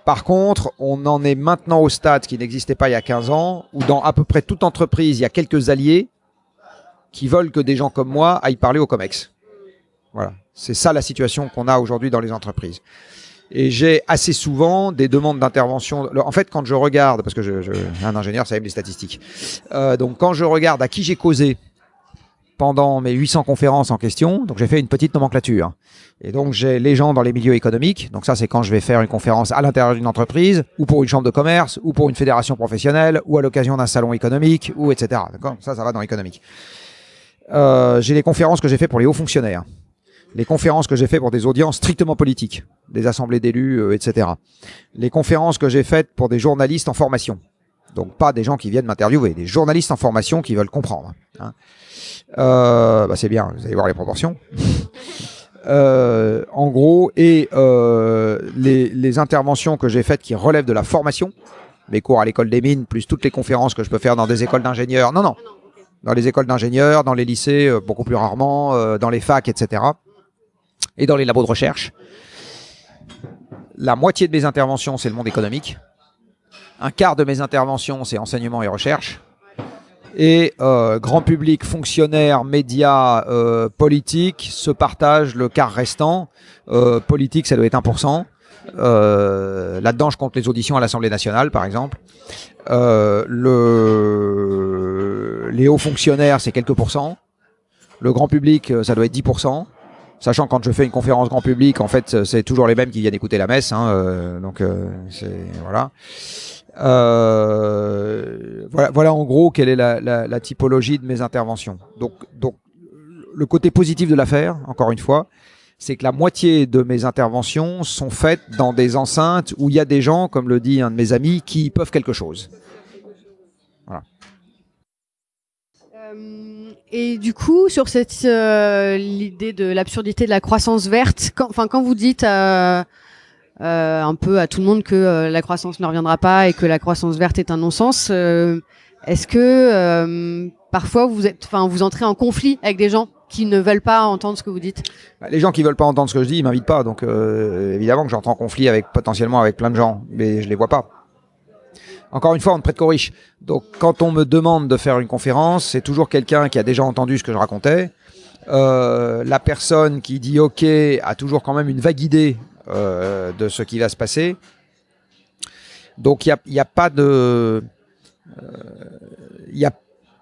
Par contre, on en est maintenant au stade qui n'existait pas il y a 15 ans, où dans à peu près toute entreprise, il y a quelques alliés qui veulent que des gens comme moi aillent parler au COMEX. Voilà. C'est ça la situation qu'on a aujourd'hui dans les entreprises. Et j'ai assez souvent des demandes d'intervention. En fait, quand je regarde, parce que je, je, un ingénieur, ça aime les statistiques. Euh, donc, quand je regarde à qui j'ai causé pendant mes 800 conférences en question, donc j'ai fait une petite nomenclature. Et donc, j'ai les gens dans les milieux économiques. Donc, ça, c'est quand je vais faire une conférence à l'intérieur d'une entreprise, ou pour une chambre de commerce, ou pour une fédération professionnelle, ou à l'occasion d'un salon économique, ou etc. D'accord? Ça, ça va dans l'économique. Euh, j'ai les conférences que j'ai fait pour les hauts fonctionnaires les conférences que j'ai fait pour des audiences strictement politiques, des assemblées d'élus, euh, etc. Les conférences que j'ai faites pour des journalistes en formation. Donc pas des gens qui viennent m'interviewer, des journalistes en formation qui veulent comprendre. hein. Euh, bah c'est bien, vous allez voir les proportions. Euh, en gros, et euh, les, les interventions que j'ai faites qui relèvent de la formation, mes cours à l'école des mines, plus toutes les conférences que je peux faire dans des écoles d'ingénieurs. Non, non, dans les écoles d'ingénieurs, dans les lycées, beaucoup plus rarement, dans les facs, etc. Et dans les labos de recherche. La moitié de mes interventions, c'est le monde économique. Un quart de mes interventions, c'est enseignement et recherche. Et euh, grand public, fonctionnaires, médias, euh, politiques se partagent le quart restant. Euh, politique, ça doit être 1%. Euh, Là-dedans, je compte les auditions à l'Assemblée nationale, par exemple. Le... Les hauts fonctionnaires, c'est quelques pourcents. Le grand public, ça doit être 10%. Sachant quand je fais une conférence grand public, en fait, c'est toujours les mêmes qui viennent écouter la messe. Hein, euh, donc, euh, c'est voilà. Euh, voilà. Voilà en gros quelle est la, typologie de mes interventions. Donc, donc, le côté positif de l'affaire, encore une fois, c'est que la moitié de mes interventions sont faites dans des enceintes où il y a des gens, comme le dit un de mes amis, qui peuvent quelque chose. Euh, et du coup, sur cette euh, l'idée de l'absurdité de la croissance verte, quand, enfin quand vous dites euh, euh, un peu à tout le monde que euh, la croissance ne reviendra pas et que la croissance verte est un non-sens, euh, est-ce que euh, parfois vous êtes, enfin vous entrez en conflit avec des gens qui ne veulent pas entendre ce que vous dites? Bah, Les gens qui veulent pas entendre ce que je dis, ils m'invitent pas. Donc évidemment que j'entre en conflit avec potentiellement avec plein de gens, mais je les vois pas. Encore une fois, on ne prête qu'aux riches. Donc quand on me demande de faire une conférence, c'est toujours quelqu'un qui a déjà entendu ce que je racontais. Euh, la personne qui dit OK a toujours quand même une vague idée euh, de ce qui va se passer. Donc il n'y a, pas de... euh, Il y a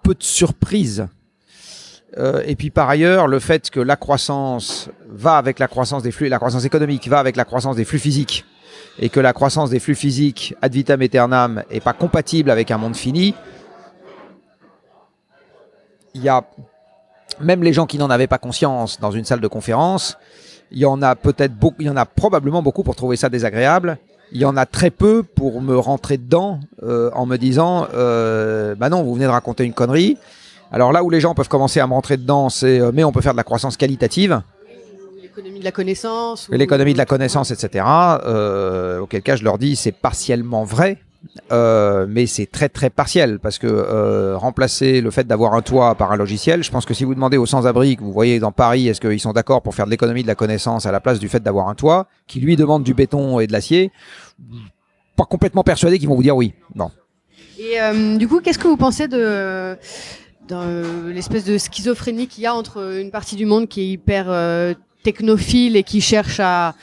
peu de surprises. Et puis par ailleurs, le fait que la croissance va avec la croissance des flux, la croissance économique va avec la croissance des flux physiques, et que la croissance des flux physiques ad vitam aeternam est pas compatible avec un monde fini, il y a même les gens qui n'en avaient pas conscience dans une salle de conférence, il y en a peut-être beaucoup, il y en a probablement beaucoup pour trouver ça désagréable. Il y en a très peu pour me rentrer dedans euh, en me disant, euh, bah non, vous venez de raconter une connerie. Alors là où les gens peuvent commencer à me rentrer dedans, c'est euh, mais on peut faire de la croissance qualitative, L'économie de la connaissance. ou- l'économie de la connaissance, etc. Euh, auquel cas je leur dis c'est partiellement vrai. euh, mais c'est très très partiel parce que euh, remplacer le fait d'avoir un toit par un logiciel, je pense que si vous demandez aux sans-abri que vous voyez dans Paris, est-ce qu'ils sont d'accord pour faire de l'économie de la connaissance à la place du fait d'avoir un toit, qui lui demande du béton et de l'acier, pas complètement persuadé qu'ils vont vous dire oui. Bon. Et euh, du coup, qu'est-ce que vous pensez de, de l'espèce de schizophrénie qu'il y a entre une partie du monde qui est hyper euh, technophile et qui cherche à,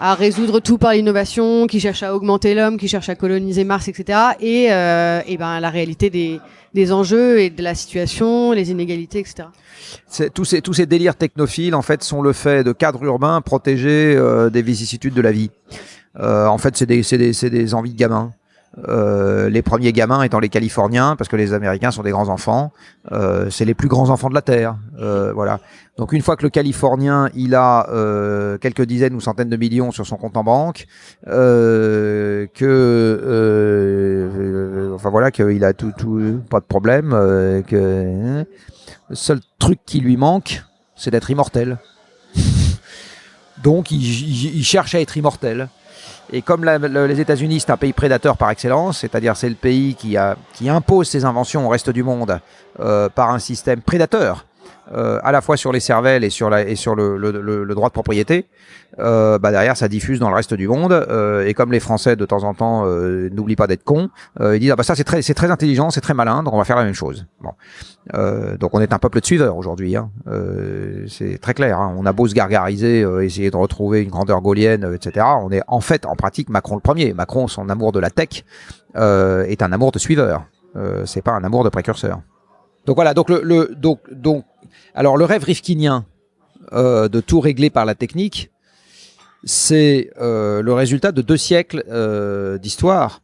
à résoudre tout par l'innovation, qui cherche à augmenter l'homme, qui cherche à coloniser Mars, etc. Et, euh, et ben la réalité des, des enjeux et de la situation, les inégalités, etc. Tous, ces, tous ces délires technophiles, en fait, sont le fait de cadres urbains protégés euh, des vicissitudes de la vie. Euh, en fait, c'est des, c'est des, c'est des envies de gamins. Euh, les premiers gamins étant les Californiens, parce que les Américains sont des grands enfants. Euh, c'est les plus grands enfants de la Terre. Euh, voilà. Donc une fois que le Californien, il a euh, quelques dizaines ou centaines de millions sur son compte en banque, euh, que, enfin voilà, qu'il a tout, tout, pas de problème, que hein, le seul truc qui lui manque, c'est d'être immortel. Donc il- il cherche à être immortel. Et comme les États-Unis, c'est un pays prédateur par excellence, c'est-à-dire c'est le pays qui impose ses inventions au reste du monde euh, par un système prédateur, euh, à la fois sur les cervelles et sur, la, et sur le, le- le- le droit de propriété, euh, bah derrière ça diffuse dans le reste du monde. euh, et comme les Français de temps en temps euh, n'oublient pas d'être cons, euh, ils disent ah bah ça c'est très, c'est très intelligent, c'est très malin, donc on va faire la même chose. Bon. Euh, donc on est un peuple de suiveurs aujourd'hui. Hein. C'est très clair. hein. On a beau se gargariser, essayer de retrouver une grandeur gaulienne, etc. On est en fait, en pratique, Macron le premier. Macron, son amour de la tech est un amour de suiveur. C'est pas un amour de précurseur. Donc voilà. Donc le, le donc donc alors le rêve rifkinien euh, de tout régler par la technique, c'est euh, le résultat de deux siècles euh, d'histoire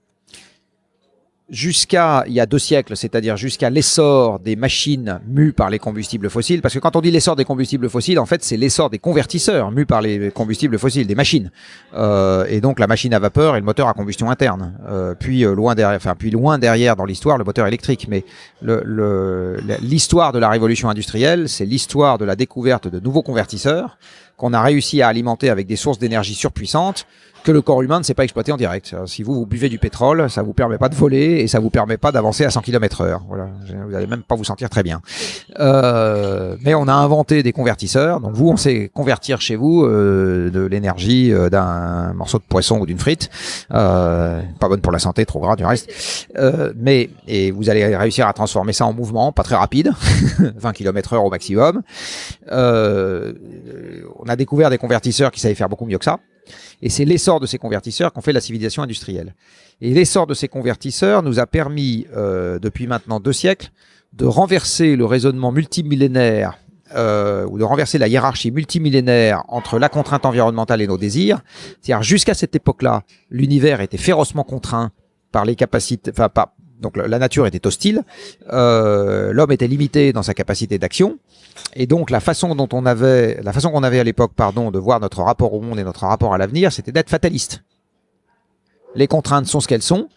jusqu'à il y a deux siècles, c'est-à-dire jusqu'à l'essor des machines mues par les combustibles fossiles, parce que quand on dit l'essor des combustibles fossiles, en fait, c'est l'essor des convertisseurs mus par les combustibles fossiles, des machines, Euh, et donc la machine à vapeur et le moteur à combustion interne. Euh, puis euh, loin derrière, enfin puis loin derrière dans l'histoire, le moteur électrique. Mais le- le- l'histoire de la révolution industrielle, c'est l'histoire de la découverte de nouveaux convertisseurs qu'on a réussi à alimenter avec des sources d'énergie surpuissantes que le corps humain ne sait pas exploiter en direct. Si vous, vous buvez du pétrole, ça vous permet pas de voler et ça vous permet pas d'avancer à 100 km heure. Voilà. Vous allez même pas vous sentir très bien. Euh, mais on a inventé des convertisseurs. Donc vous, on sait convertir chez vous euh, de l'énergie euh, d'un morceau de poisson ou d'une frite. Pas bonne pour la santé, trop gras du reste. Mais et vous allez réussir à transformer ça en mouvement, pas très rapide, 20 km heure au maximum. On a découvert des convertisseurs qui savaient faire beaucoup mieux que ça. Et c'est l'essor de ces convertisseurs qu'on fait la civilisation industrielle. Et l'essor de ces convertisseurs nous a permis, euh, depuis maintenant deux siècles, de renverser le raisonnement multimillénaire euh, ou de renverser la hiérarchie multimillénaire entre la contrainte environnementale et nos désirs. C'est-à-dire jusqu'à cette époque-là, l'univers était férocement contraint par les capacités, enfin pas, donc la nature était hostile, euh, l'homme était limité dans sa capacité d'action, et donc la façon dont on avait, la façon qu'on avait à l'époque, pardon, de voir notre rapport au monde et notre rapport à l'avenir, c'était d'être fataliste. Les contraintes sont ce qu'elles sont.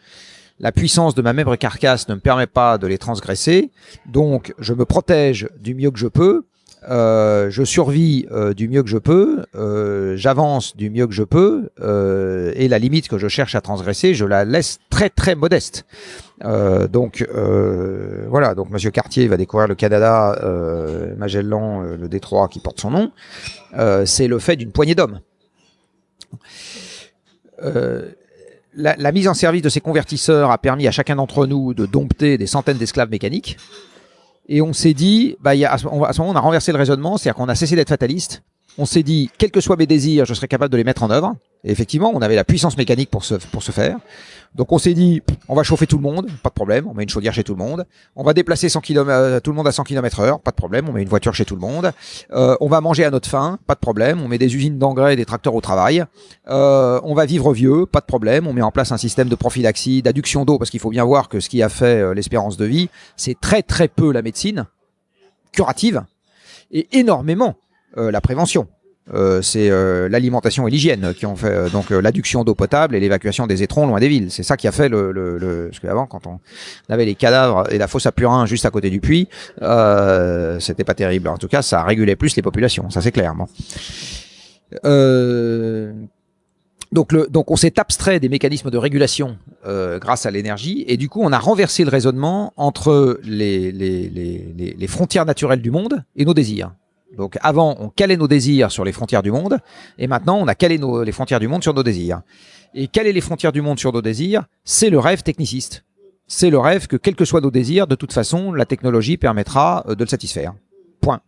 La puissance de ma même carcasse ne me permet pas de les transgresser, donc je me protège du mieux que je peux. Euh, je survis euh, du mieux que je peux, euh, j'avance du mieux que je peux, et la limite que je cherche à transgresser, je la laisse très très modeste. Donc voilà, donc Monsieur Cartier va découvrir le Canada, Magellan, le Détroit qui porte son nom. C'est le fait d'une poignée d'hommes. La mise en service de ces convertisseurs a permis à chacun d'entre nous de dompter des centaines d'esclaves mécaniques. Et on s'est dit, bah, y a, à ce moment, on a renversé le raisonnement, c'est-à-dire qu'on a cessé d'être fataliste. On s'est dit, quels que soient mes désirs, je serai capable de les mettre en œuvre. Effectivement, on avait la puissance mécanique pour ce, pour ce faire. Donc on s'est dit, on va chauffer tout le monde, pas de problème, on met une chaudière chez tout le monde. On va déplacer 100 km, euh, tout le monde à 100 km heure, pas de problème, on met une voiture chez tout le monde. Euh, on va manger à notre faim, pas de problème, on met des usines d'engrais et des tracteurs au travail. Euh, on va vivre vieux, pas de problème, on met en place un système de prophylaxie, d'adduction d'eau, parce qu'il faut bien voir que ce qui a fait l'espérance de vie, c'est très très peu la médecine curative et énormément la prévention. Euh, c'est euh, l'alimentation et l'hygiène qui ont fait euh, donc euh, l'adduction d'eau potable et l'évacuation des étrons loin des villes. C'est ça qui a fait le, le, le parce qu'avant quand on avait les cadavres et la fosse à Purin juste à côté du puits, euh, c'était pas terrible. En tout cas, ça régulait plus les populations, ça c'est clair. Bon. Donc, le, donc on s'est abstrait des mécanismes de régulation grâce à l'énergie et du coup on a renversé le raisonnement entre les, les, les- les frontières naturelles du monde et nos désirs. Donc avant on calait nos désirs sur les frontières du monde et maintenant on a calé nos, les frontières du monde sur nos désirs. Et caler les frontières du monde sur nos désirs, c'est le rêve techniciste. C'est le rêve que quels que soient nos désirs, de toute façon la technologie permettra euh, de le satisfaire. Point.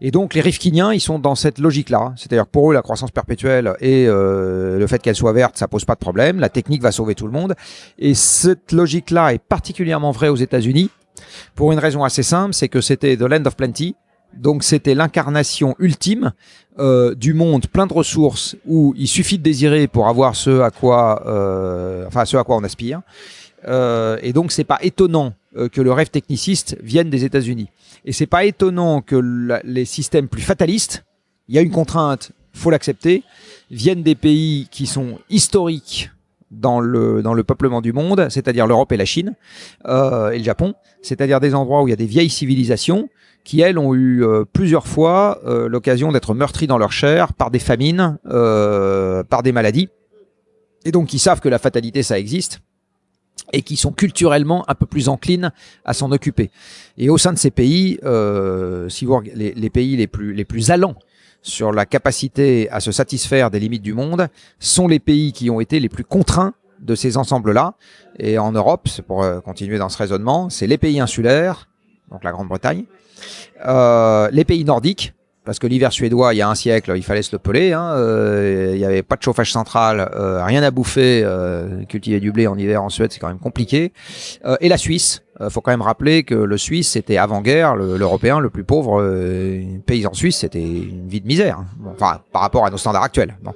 Et donc les Rifkiniens, ils sont dans cette logique-là. C'est-à-dire pour eux, la croissance perpétuelle et euh, le fait qu'elle soit verte, ça pose pas de problème. La technique va sauver tout le monde. Et cette logique-là est particulièrement vraie aux États-Unis pour une raison assez simple, c'est que c'était the land of plenty. Donc c'était l'incarnation ultime euh, du monde plein de ressources où il suffit de désirer pour avoir ce à quoi, euh, enfin ce à quoi on aspire. Euh, et donc c'est pas étonnant euh, que le rêve techniciste vienne des États-Unis. Et c'est pas étonnant que les systèmes plus fatalistes, il y a une contrainte, faut l'accepter, viennent des pays qui sont historiques dans le, dans le peuplement du monde, c'est-à-dire l'Europe et la Chine, euh, et le Japon, c'est-à-dire des endroits où il y a des vieilles civilisations qui, elles, ont eu euh, plusieurs fois euh, l'occasion d'être meurtries dans leur chair par des famines, euh, par des maladies, et donc qui savent que la fatalité, ça existe, et qui sont culturellement un peu plus enclines à s'en occuper. Et au sein de ces pays, euh, si vous les, les pays les plus les plus allants sur la capacité à se satisfaire des limites du monde sont les pays qui ont été les plus contraints de ces ensembles-là. Et en Europe, c'est pour euh, continuer dans ce raisonnement, c'est les pays insulaires, donc la Grande-Bretagne, les pays nordiques, parce que l'hiver suédois, il y a un siècle, il fallait se le peler. Hein, euh, il n'y avait pas de chauffage central, euh, rien à bouffer. euh, cultiver du blé en hiver en Suède, c'est quand même compliqué. Euh, et la Suisse, euh, faut quand même rappeler que le Suisse, c'était avant-guerre, le- l'Européen le plus pauvre euh, paysan suisse, c'était une vie de misère. hein. Enfin, par rapport à nos standards actuels. Bon.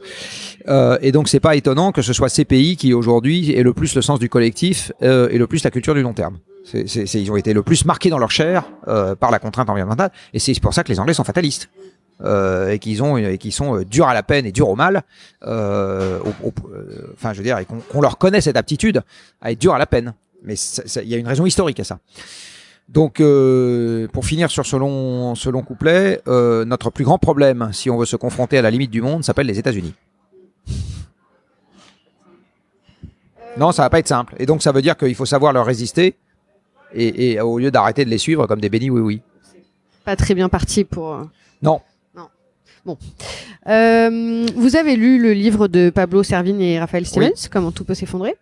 Euh, et donc, c'est pas étonnant que ce soit ces pays qui aujourd'hui aient le plus le sens du collectif euh, et le plus la culture du long terme. C'est, c'est- c'est- ils ont été le plus marqués dans leur chair euh, par la contrainte environnementale, et c'est pour ça que les Anglais sont fatalistes. Euh, et qu'ils ont et qui sont euh, durs à la peine et durs au mal euh, au- au- euh, enfin je veux dire et qu'on qu'on leur connaît cette aptitude à être dur à la peine. Mais il y a une raison historique à ça. Donc euh, pour finir sur ce long, ce long couplet euh, notre plus grand problème si on veut se confronter à la limite du monde s'appelle les États-Unis. Non ça va pas être simple. Et donc ça veut dire qu'il faut savoir leur résister et, et au lieu d'arrêter de les suivre comme des bénis oui oui. Pas très bien parti pour. euh, non. Euh, vous avez lu le livre de Pablo Servigne et Raphaël Stevens, Comment tout peut s'effondrer.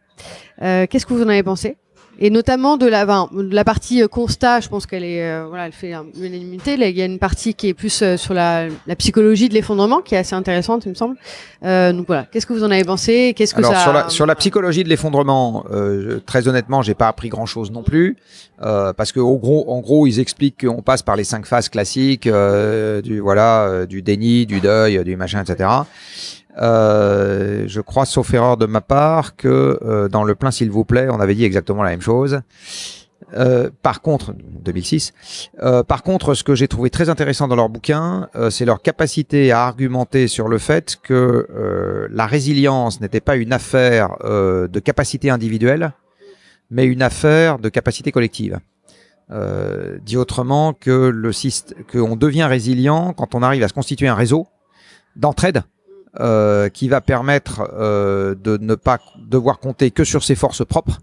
Euh, Qu'est-ce que vous en avez pensé? Et notamment de la, de la partie euh, constat, je pense qu'elle est, euh, voilà, elle fait un- l'unanimité. Il y a une partie qui est plus euh, sur la, la psychologie de l'effondrement, qui est assez intéressante, il me semble. Euh, donc voilà, qu'est-ce que vous en avez pensé? Qu'est-ce que Alors ça sur la, sur la psychologie de l'effondrement, euh, très honnêtement, j'ai pas appris grand-chose non plus, euh, parce que au gros, en gros, ils expliquent qu'on passe par les cinq phases classiques euh, du voilà, du déni, du deuil, du machin, etc. Euh, je crois, sauf erreur de ma part, que euh, dans le plein s'il vous plaît, on avait dit exactement la même chose. Euh, par contre, 2006. Euh, par contre, ce que j'ai trouvé très intéressant dans leur bouquin, c'est leur capacité à argumenter sur le fait que la résilience n'était pas une affaire de capacité individuelle, mais une affaire de capacité collective. Dit autrement que le qu'on devient résilient quand on arrive à se constituer un réseau d'entraide euh, qui va permettre euh, de ne pas devoir compter que sur ses forces propres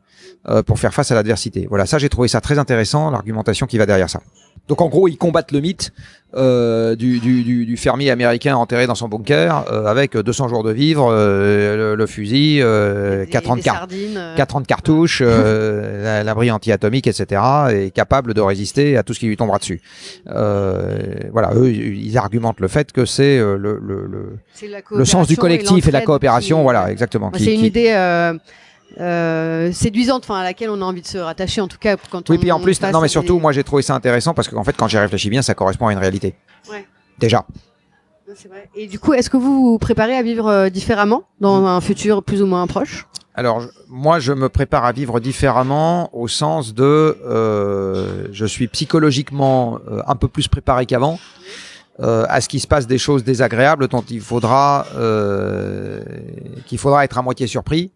euh, pour faire face à l'adversité. Voilà, ça j'ai trouvé ça très intéressant, l'argumentation qui va derrière ça. Donc en gros, ils combattent le mythe euh, du, du, du, du fermier américain enterré dans son bunker euh, avec 200 jours de vivre, euh, le, le fusil, euh, des- 4 ans de des car- sardines, euh, 4 ans de cartouches, euh, la- l'abri anti-atomique, etc., et capable de résister à tout ce qui lui tombera dessus. Euh, voilà, eux, ils argumentent le fait que c'est euh, le, le, le, sens du collectif et, la coopération, qui- voilà, exactement. Qui- c'est une qui- idée euh, séduisante, enfin à laquelle on a envie de se rattacher, en tout cas quand Oui, on puis en plus, non, mais surtout, des- moi j'ai trouvé ça intéressant parce qu'en fait, quand j'y réfléchis bien, ça correspond à une réalité. Ouais. Déjà. Vrai. Et du coup, est-ce que vous vous préparez à vivre euh, différemment dans un futur plus ou moins proche? Alors, je- moi, je me prépare à vivre différemment au sens de, euh, je suis psychologiquement un peu plus préparé qu'avant euh, à ce qu'il se passe des choses désagréables dont il faudra euh, qu'il faudra être à moitié surpris.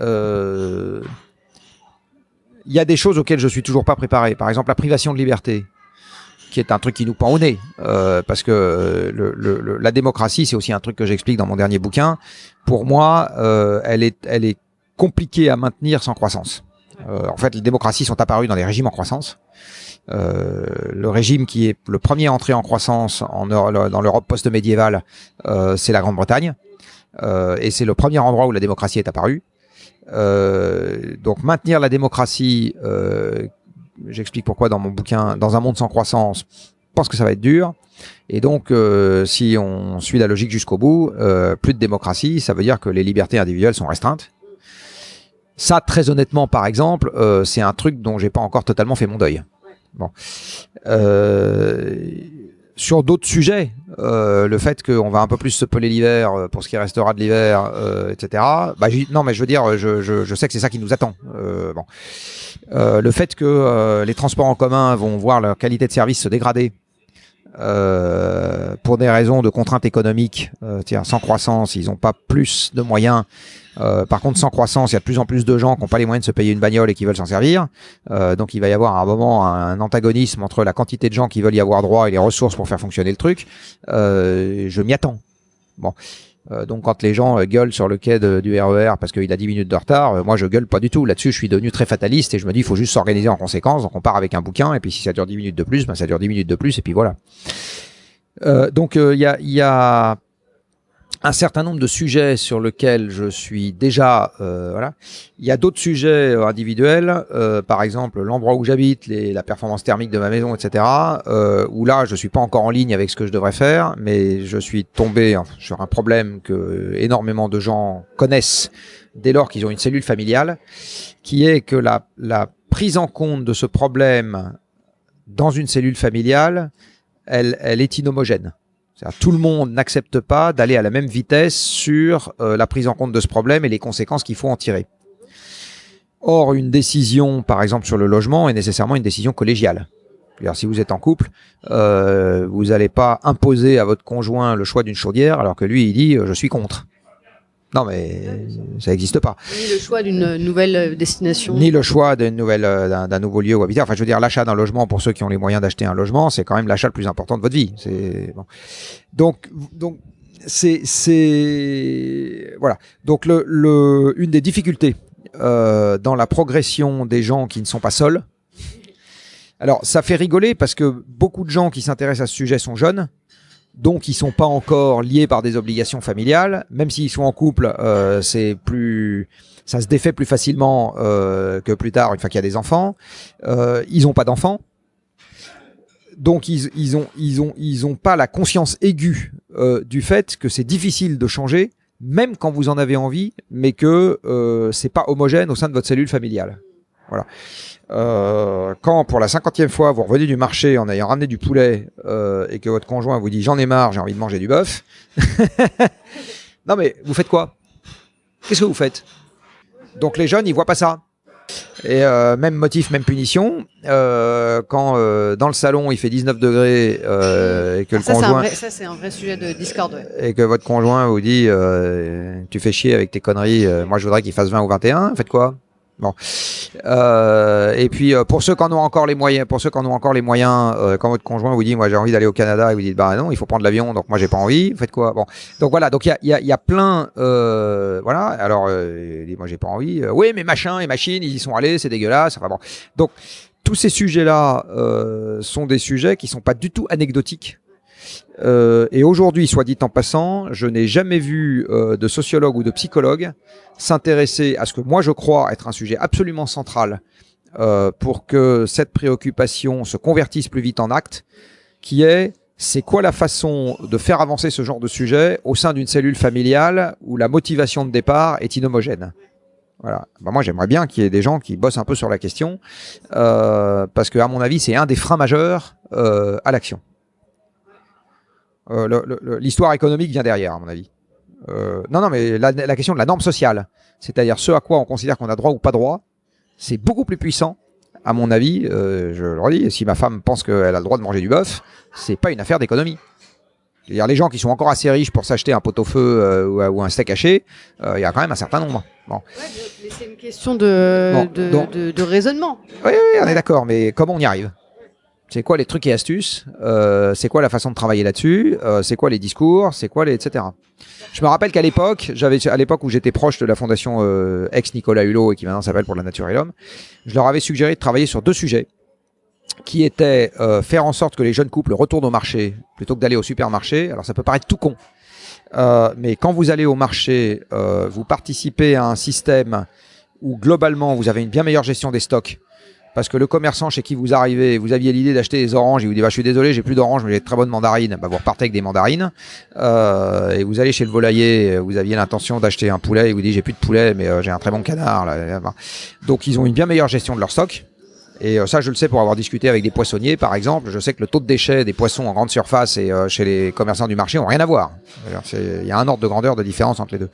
Euh, Il y a des choses auxquelles je suis toujours pas préparé. Par exemple, la privation de liberté, qui est un truc qui nous pend au nez, euh, parce que euh, la démocratie, c'est aussi un truc que j'explique dans mon dernier bouquin. Pour moi, elle est, compliquée à maintenir sans croissance. En fait, les démocraties sont apparues dans des régimes en croissance. Le régime qui est le premier à entrer en croissance dans l'Europe post-médiévale, c'est la Grande-Bretagne. Et c'est le premier endroit où la démocratie est apparue. Euh, donc maintenir la démocratie, euh, j'explique pourquoi dans mon bouquin, dans un monde sans croissance, je pense que ça va être dur. Et donc, euh, si on suit la logique jusqu'au bout, euh, plus de démocratie, ça veut dire que les libertés individuelles sont restreintes. Ça, très honnêtement, par exemple, euh, c'est un truc dont j'ai pas encore totalement fait mon deuil. Bon. Sur d'autres sujets, euh, le fait qu'on va un peu plus se peler l'hiver euh, pour ce qui restera de l'hiver, euh, etc. Bah, non, mais je veux dire, je, je, sais que c'est ça qui nous attend. Bon. Le fait que les transports en commun vont voir leur qualité de service se dégrader euh, pour des raisons de contraintes économiques, euh, sans croissance, ils n'ont pas plus de moyens. Euh, par contre, sans croissance, il y a de plus en plus de gens qui n'ont pas les moyens de se payer une bagnole et qui veulent s'en servir. Euh, donc, il va y avoir à un moment un antagonisme entre la quantité de gens qui veulent y avoir droit et les ressources pour faire fonctionner le truc. Euh, je m'y attends. Bon. Euh, donc quand les gens euh, gueulent sur le quai du RER parce qu'il a 10 minutes de retard, euh, moi je gueule pas du tout. Là-dessus, je suis devenu très fataliste et je me dis il faut juste s'organiser en conséquence. Donc on part avec un bouquin et puis si ça dure 10 minutes de plus, ben, ça dure 10 minutes de plus et puis voilà. Donc il y, a, y a un certain nombre de sujets sur lesquels je suis déjà euh, voilà. Il y a d'autres sujets euh, individuels, euh, par exemple l'endroit où j'habite, la performance thermique de ma maison, etc. Euh, où là je suis pas encore en ligne avec ce que je devrais faire, mais je suis tombé sur un problème que énormément de gens connaissent dès lors qu'ils ont une cellule familiale, qui est que la, la prise en compte de ce problème dans une cellule familiale, elle, elle est inhomogène. Tout le monde n'accepte pas d'aller à la même vitesse sur euh, la prise en compte de ce problème et les conséquences qu'il faut en tirer. Or, une décision, par exemple sur le logement, est nécessairement une décision collégiale. Si vous êtes en couple, euh, vous n'allez pas imposer à votre conjoint le choix d'une chaudière alors que lui, il dit euh, je suis contre. Non, mais ça n'existe pas. Ni le choix d'une nouvelle euh, destination. Ni le choix d'une nouvelle, euh, d'un, nouveau lieu où habiter. Enfin, je veux dire, l'achat d'un logement pour ceux qui ont les moyens d'acheter un logement, c'est quand même l'achat le plus important de votre vie. C'est bon. donc, donc, c'est, c'est, voilà. Donc, le, le, une des difficultés euh, dans la progression des gens qui ne sont pas seuls. Alors, ça fait rigoler parce que beaucoup de gens qui s'intéressent à ce sujet sont jeunes donc ils sont pas encore liés par des obligations familiales, même s'ils sont en couple, euh, c'est plus, ça se défait plus facilement euh, que plus tard une fois qu'il y a des enfants. Euh, ils ont pas d'enfants, donc ils, ils ont ils ont ils ont pas la conscience aiguë euh, du fait que c'est difficile de changer, même quand vous en avez envie, mais que euh, c'est pas homogène au sein de votre cellule familiale. Voilà. Euh, quand pour la cinquantième fois vous revenez du marché en ayant ramené du poulet euh, et que votre conjoint vous dit j'en ai marre, j'ai envie de manger du bœuf, non mais vous faites quoi? Qu'est-ce que vous faites? Donc les jeunes ils voient pas ça. Et euh, même motif, même punition. Euh, quand euh, dans le salon il fait 19 degrés et que Ah, le ça, conjoint vrai, ça, c'est un vrai sujet de Discord. ouais. et que votre conjoint vous dit tu fais chier avec tes conneries, moi je voudrais qu'il fasse 20 ou 21, faites quoi? Bon. Euh, et puis euh, pour ceux qui en ont encore les moyens, pour ceux qui en ont encore les moyens, euh, quand votre conjoint vous dit moi j'ai envie d'aller au Canada et vous dites bah non il faut prendre l'avion donc moi j'ai pas envie, vous faites quoi? Bon. Donc voilà donc il y a, y, a, y a plein euh, voilà. Alors moi j'ai pas envie, oui mais machin et machines ils y sont allés c'est dégueulasse enfin bon. Donc tous ces sujets là sont des sujets qui sont pas du tout anecdotiques euh, et aujourd'hui, soit dit en passant, je n'ai jamais vu euh, de sociologue ou de psychologue s'intéresser à ce que moi je crois être un sujet absolument central euh, pour que cette préoccupation se convertisse plus vite en acte, qui est c'est quoi la façon de faire avancer ce genre de sujet au sein d'une cellule familiale où la motivation de départ est inhomogène? Voilà. Bah, moi, j'aimerais bien qu'il y ait des gens qui bossent un peu sur la question, parce que à mon avis, c'est un des freins majeurs à l'action. Euh, L'histoire économique vient derrière, à mon avis. Euh, non, non, mais la, la question de la norme sociale, c'est-à-dire ce à quoi on considère qu'on a droit ou pas droit, c'est beaucoup plus puissant, à mon avis. euh, je le redis, si ma femme pense qu'elle a le droit de manger du bœuf, c'est pas une affaire d'économie. C'est-à-dire les gens qui sont encore assez riches pour s'acheter un pot-au-feu euh, ou, ou un steak haché, euh, il y a quand même un certain nombre. Bon. mais c'est une question de, Bon, de, donc- de- de raisonnement. Oui, oui, on est d'accord, mais comment on y arrive? C'est quoi les trucs et astuces Euh, C'est quoi la façon de travailler là-dessus Euh, C'est quoi les discours C'est quoi les etc. Je me rappelle qu'à l'époque, j'avais à l'époque où j'étais proche de la fondation euh, ex Nicolas Hulot et qui maintenant s'appelle pour la nature et l'homme, je leur avais suggéré de travailler sur deux sujets qui étaient euh, faire en sorte que les jeunes couples retournent au marché plutôt que d'aller au supermarché. Alors ça peut paraître tout con, euh, mais quand vous allez au marché, euh, vous participez à un système où globalement vous avez une bien meilleure gestion des stocks. Parce que le commerçant chez qui vous arrivez, vous aviez l'idée d'acheter des oranges, il vous dit bah, je suis désolé, j'ai plus d'oranges, mais j'ai de très bonnes mandarines. Bah, vous repartez avec des mandarines. Euh, et vous allez chez le volailler, vous aviez l'intention d'acheter un poulet, il vous dit j'ai plus de poulet, mais euh, j'ai un très bon canard. là. Donc ils ont une bien meilleure gestion de leur stock. Et euh, ça, je le sais pour avoir discuté avec des poissonniers, par exemple. Je sais que le taux de déchets des poissons en grande surface et euh, chez les commerçants du marché ont rien à voir. Il y a un ordre de grandeur de différence entre les deux.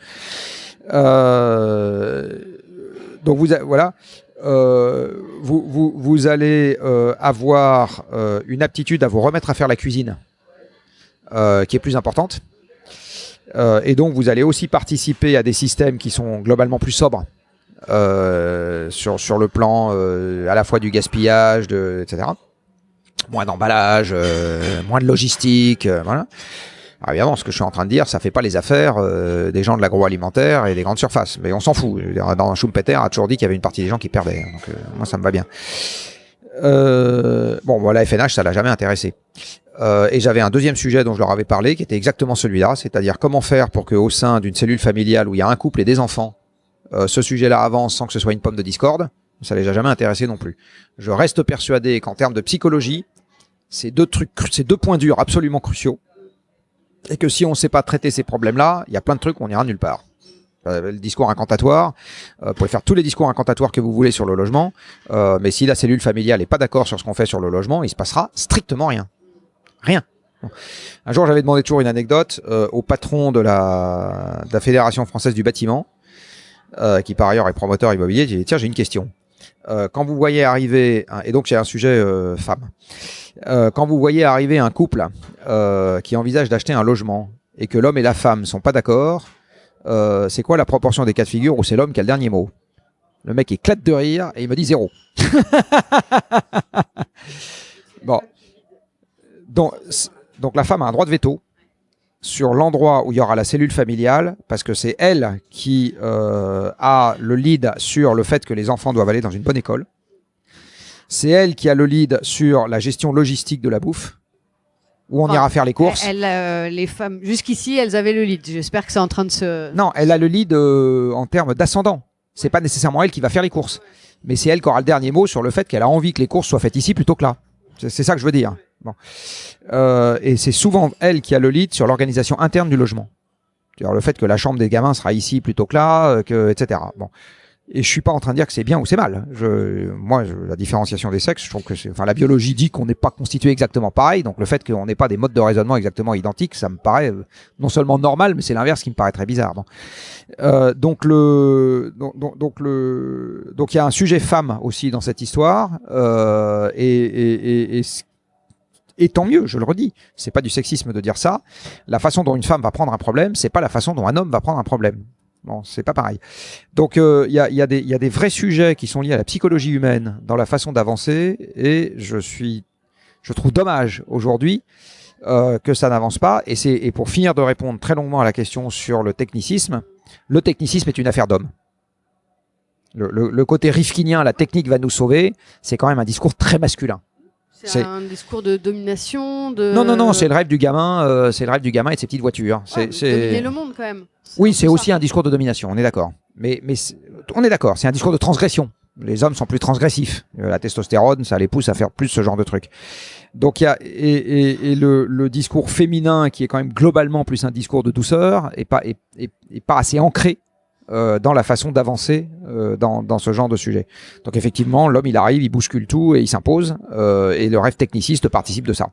Euh, donc vous, voilà, Euh, vous, allez euh, avoir euh, une aptitude à vous remettre à faire la cuisine, qui est plus importante. Et donc vous allez aussi participer à des systèmes qui sont globalement plus sobres sur, le plan à la fois du gaspillage, etc. Moins d'emballage, moins de logistique, voilà. Alors évidemment, ce que je suis en train de dire, ça fait pas les affaires euh, des gens de l'agroalimentaire et des grandes surfaces, mais on s'en fout. Dans Schumpeter a toujours dit qu'il y avait une partie des gens qui perdaient, donc euh, moi ça me va bien. Euh, bon, voilà, FNH, ça l'a jamais intéressé. Euh, et j'avais un deuxième sujet dont je leur avais parlé, qui était exactement celui-là, c'est-à-dire comment faire pour que au sein d'une cellule familiale où il y a un couple et des enfants, euh, ce sujet-là avance sans que ce soit une pomme de discorde. Ça les a jamais intéressés non plus. Je reste persuadé qu'en termes de psychologie, ces deux trucs, ces deux points durs absolument cruciaux, et que si on ne sait pas traiter ces problèmes-là, il y a plein de trucs, on n'ira nulle part. Euh, le discours incantatoire, euh, vous pouvez faire tous les discours incantatoires que vous voulez sur le logement, euh, mais si la cellule familiale n'est pas d'accord sur ce qu'on fait sur le logement, il se passera strictement rien. Rien. Un jour, j'avais demandé toujours une anecdote au patron de la, de la Fédération française du bâtiment, qui par ailleurs est promoteur immobilier. J'ai dit tiens, j'ai une question. Quand vous voyez arriver, et donc j'ai un sujet femme, Euh, quand vous voyez arriver un couple euh, qui envisage d'acheter un logement et que l'homme et la femme sont pas d'accord, euh, c'est quoi la proportion des cas de figure où c'est l'homme qui a le dernier mot? Le mec éclate de rire et il me dit zéro. bon. Donc, la femme a un droit de veto sur l'endroit où il y aura la cellule familiale, parce que c'est elle qui a le lead sur le fait que les enfants doivent aller dans une bonne école. C'est elle qui a le lead sur la gestion logistique de la bouffe, où on Enfin, ira faire les courses. Elle, euh, les femmes, jusqu'ici, elles avaient le lead. J'espère que c'est en train de se. Non, elle a le lead euh, en termes d'ascendant. C'est pas nécessairement elle qui va faire les courses, mais c'est elle qui aura le dernier mot sur le fait qu'elle a envie que les courses soient faites ici plutôt que là. C'est c'est ça que je veux dire. Bon. Euh, et c'est souvent elle qui a le lead sur l'organisation interne du logement. C'est-à-dire le fait que la chambre des gamins sera ici plutôt que là, euh, que, etc. Bon. Et je suis pas en train de dire que c'est bien ou c'est mal. Je, moi, je- la différenciation des sexes, je trouve que c'est, enfin, la biologie dit qu'on n'est pas constitué exactement pareil. Donc le fait qu'on n'ait pas des modes de raisonnement exactement identiques, ça me paraît euh, non seulement normal, mais c'est l'inverse qui me paraît très bizarre. Bon. Euh, donc le donc, donc, le donc il y a un sujet femme aussi dans cette histoire euh, et, et, et, et, et tant mieux, je le redis. C'est pas du sexisme de dire ça. La façon dont une femme va prendre un problème, c'est pas la façon dont un homme va prendre un problème. Bon, c'est pas pareil. Donc euh, il y, a, des- vrais sujets qui sont liés à la psychologie humaine dans la façon d'avancer et je suis je trouve dommage aujourd'hui euh, que ça n'avance pas. Et, pour finir de répondre très longuement à la question sur le technicisme, le technicisme est une affaire d'homme. Le, le- le côté rifkinien, la technique va nous sauver, c'est quand même un discours très masculin. C'est un discours de domination. De... Non, non, non, c'est le rêve du gamin, euh, c'est le rêve du gamin et de ses petites voitures. Ouais, C'est, c'est... le monde quand même. Oui, c'est aussi ça. un discours de domination, on est d'accord. Mais, mais on est d'accord, c'est un discours de transgression. Les hommes sont plus transgressifs. Euh, La testostérone, ça les pousse à faire plus ce genre de trucs. Donc il y a et, et- et le, le discours féminin qui est quand même globalement plus un discours de douceur et pas et, et- pas assez ancré dans la façon d'avancer euh, dans, dans ce genre de sujet. Donc effectivement, l'homme il arrive, il bouscule tout et il s'impose euh, et le rêve techniciste participe de ça.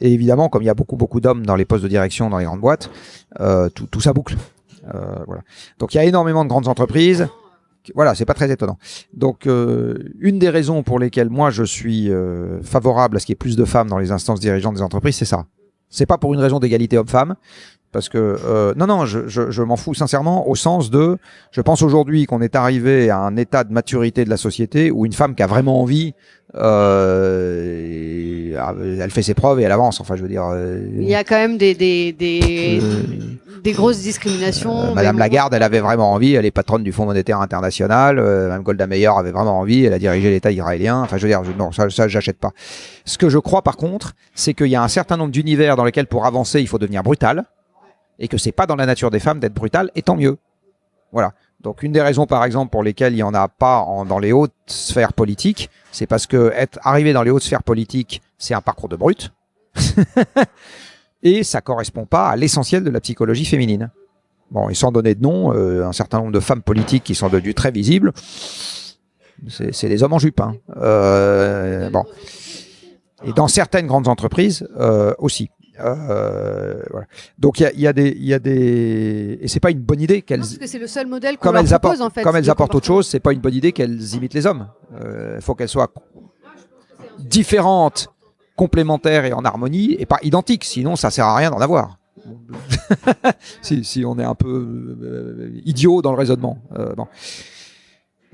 Et évidemment, comme il y a beaucoup beaucoup d'hommes dans les postes de direction dans les grandes boîtes, euh, tout, tout ça boucle. Euh, voilà. Donc il y a énormément de grandes entreprises. Voilà, c'est pas très étonnant. Donc euh, une des raisons pour lesquelles moi je suis euh, favorable à ce qu'il y ait plus de femmes dans les instances dirigeantes des entreprises, c'est ça. C'est pas pour une raison d'égalité homme-femme, parce que euh, non, non, je, je, je m'en fous sincèrement au sens de, je pense aujourd'hui qu'on est arrivé à un état de maturité de la société où une femme qui a vraiment envie, euh, elle fait ses preuves et elle avance. Enfin, je veux dire. euh, Il y a quand même des, des, des, euh, des grosses discriminations. euh, Madame. Lagarde, elle avait vraiment envie. Elle est patronne du Fonds monétaire international. Euh, Madame Golda Meir avait vraiment envie. Elle a dirigé l'État israélien. Enfin, je veux dire, je- non, ça, ça, j'achète pas. Ce que je crois, par contre, c'est qu'il y a un certain nombre d'univers dans lesquels, pour avancer, il faut devenir brutal, et que c'est pas dans la nature des femmes d'être brutal, et tant mieux. Voilà. Donc, une des raisons, par exemple, pour lesquelles il y en a pas en- dans les hautes sphères politiques, c'est parce que être arrivé dans les hautes sphères politiques, c'est un parcours de brute. et ça correspond pas à l'essentiel de la psychologie féminine. Bon, et sans donner de nom, euh, un certain nombre de femmes politiques qui sont devenues très visibles, c'est c'est des hommes en jupe. hein. Euh, bon. Et dans certaines grandes entreprises euh, aussi. Euh, voilà. Donc il y a, il y a des, il y a des, et c'est pas une bonne idée qu'elles, parce que c'est le seul modèle qu'on leur propose apportent, en fait. comme elles apportent autre chose, c'est pas une bonne idée qu'elles imitent les hommes. Il faut qu'elles soient différentes, complémentaires et en harmonie, et pas identiques. Sinon, ça sert à rien d'en avoir. si, si on est un peu euh, idiot dans le raisonnement. Euh, bon.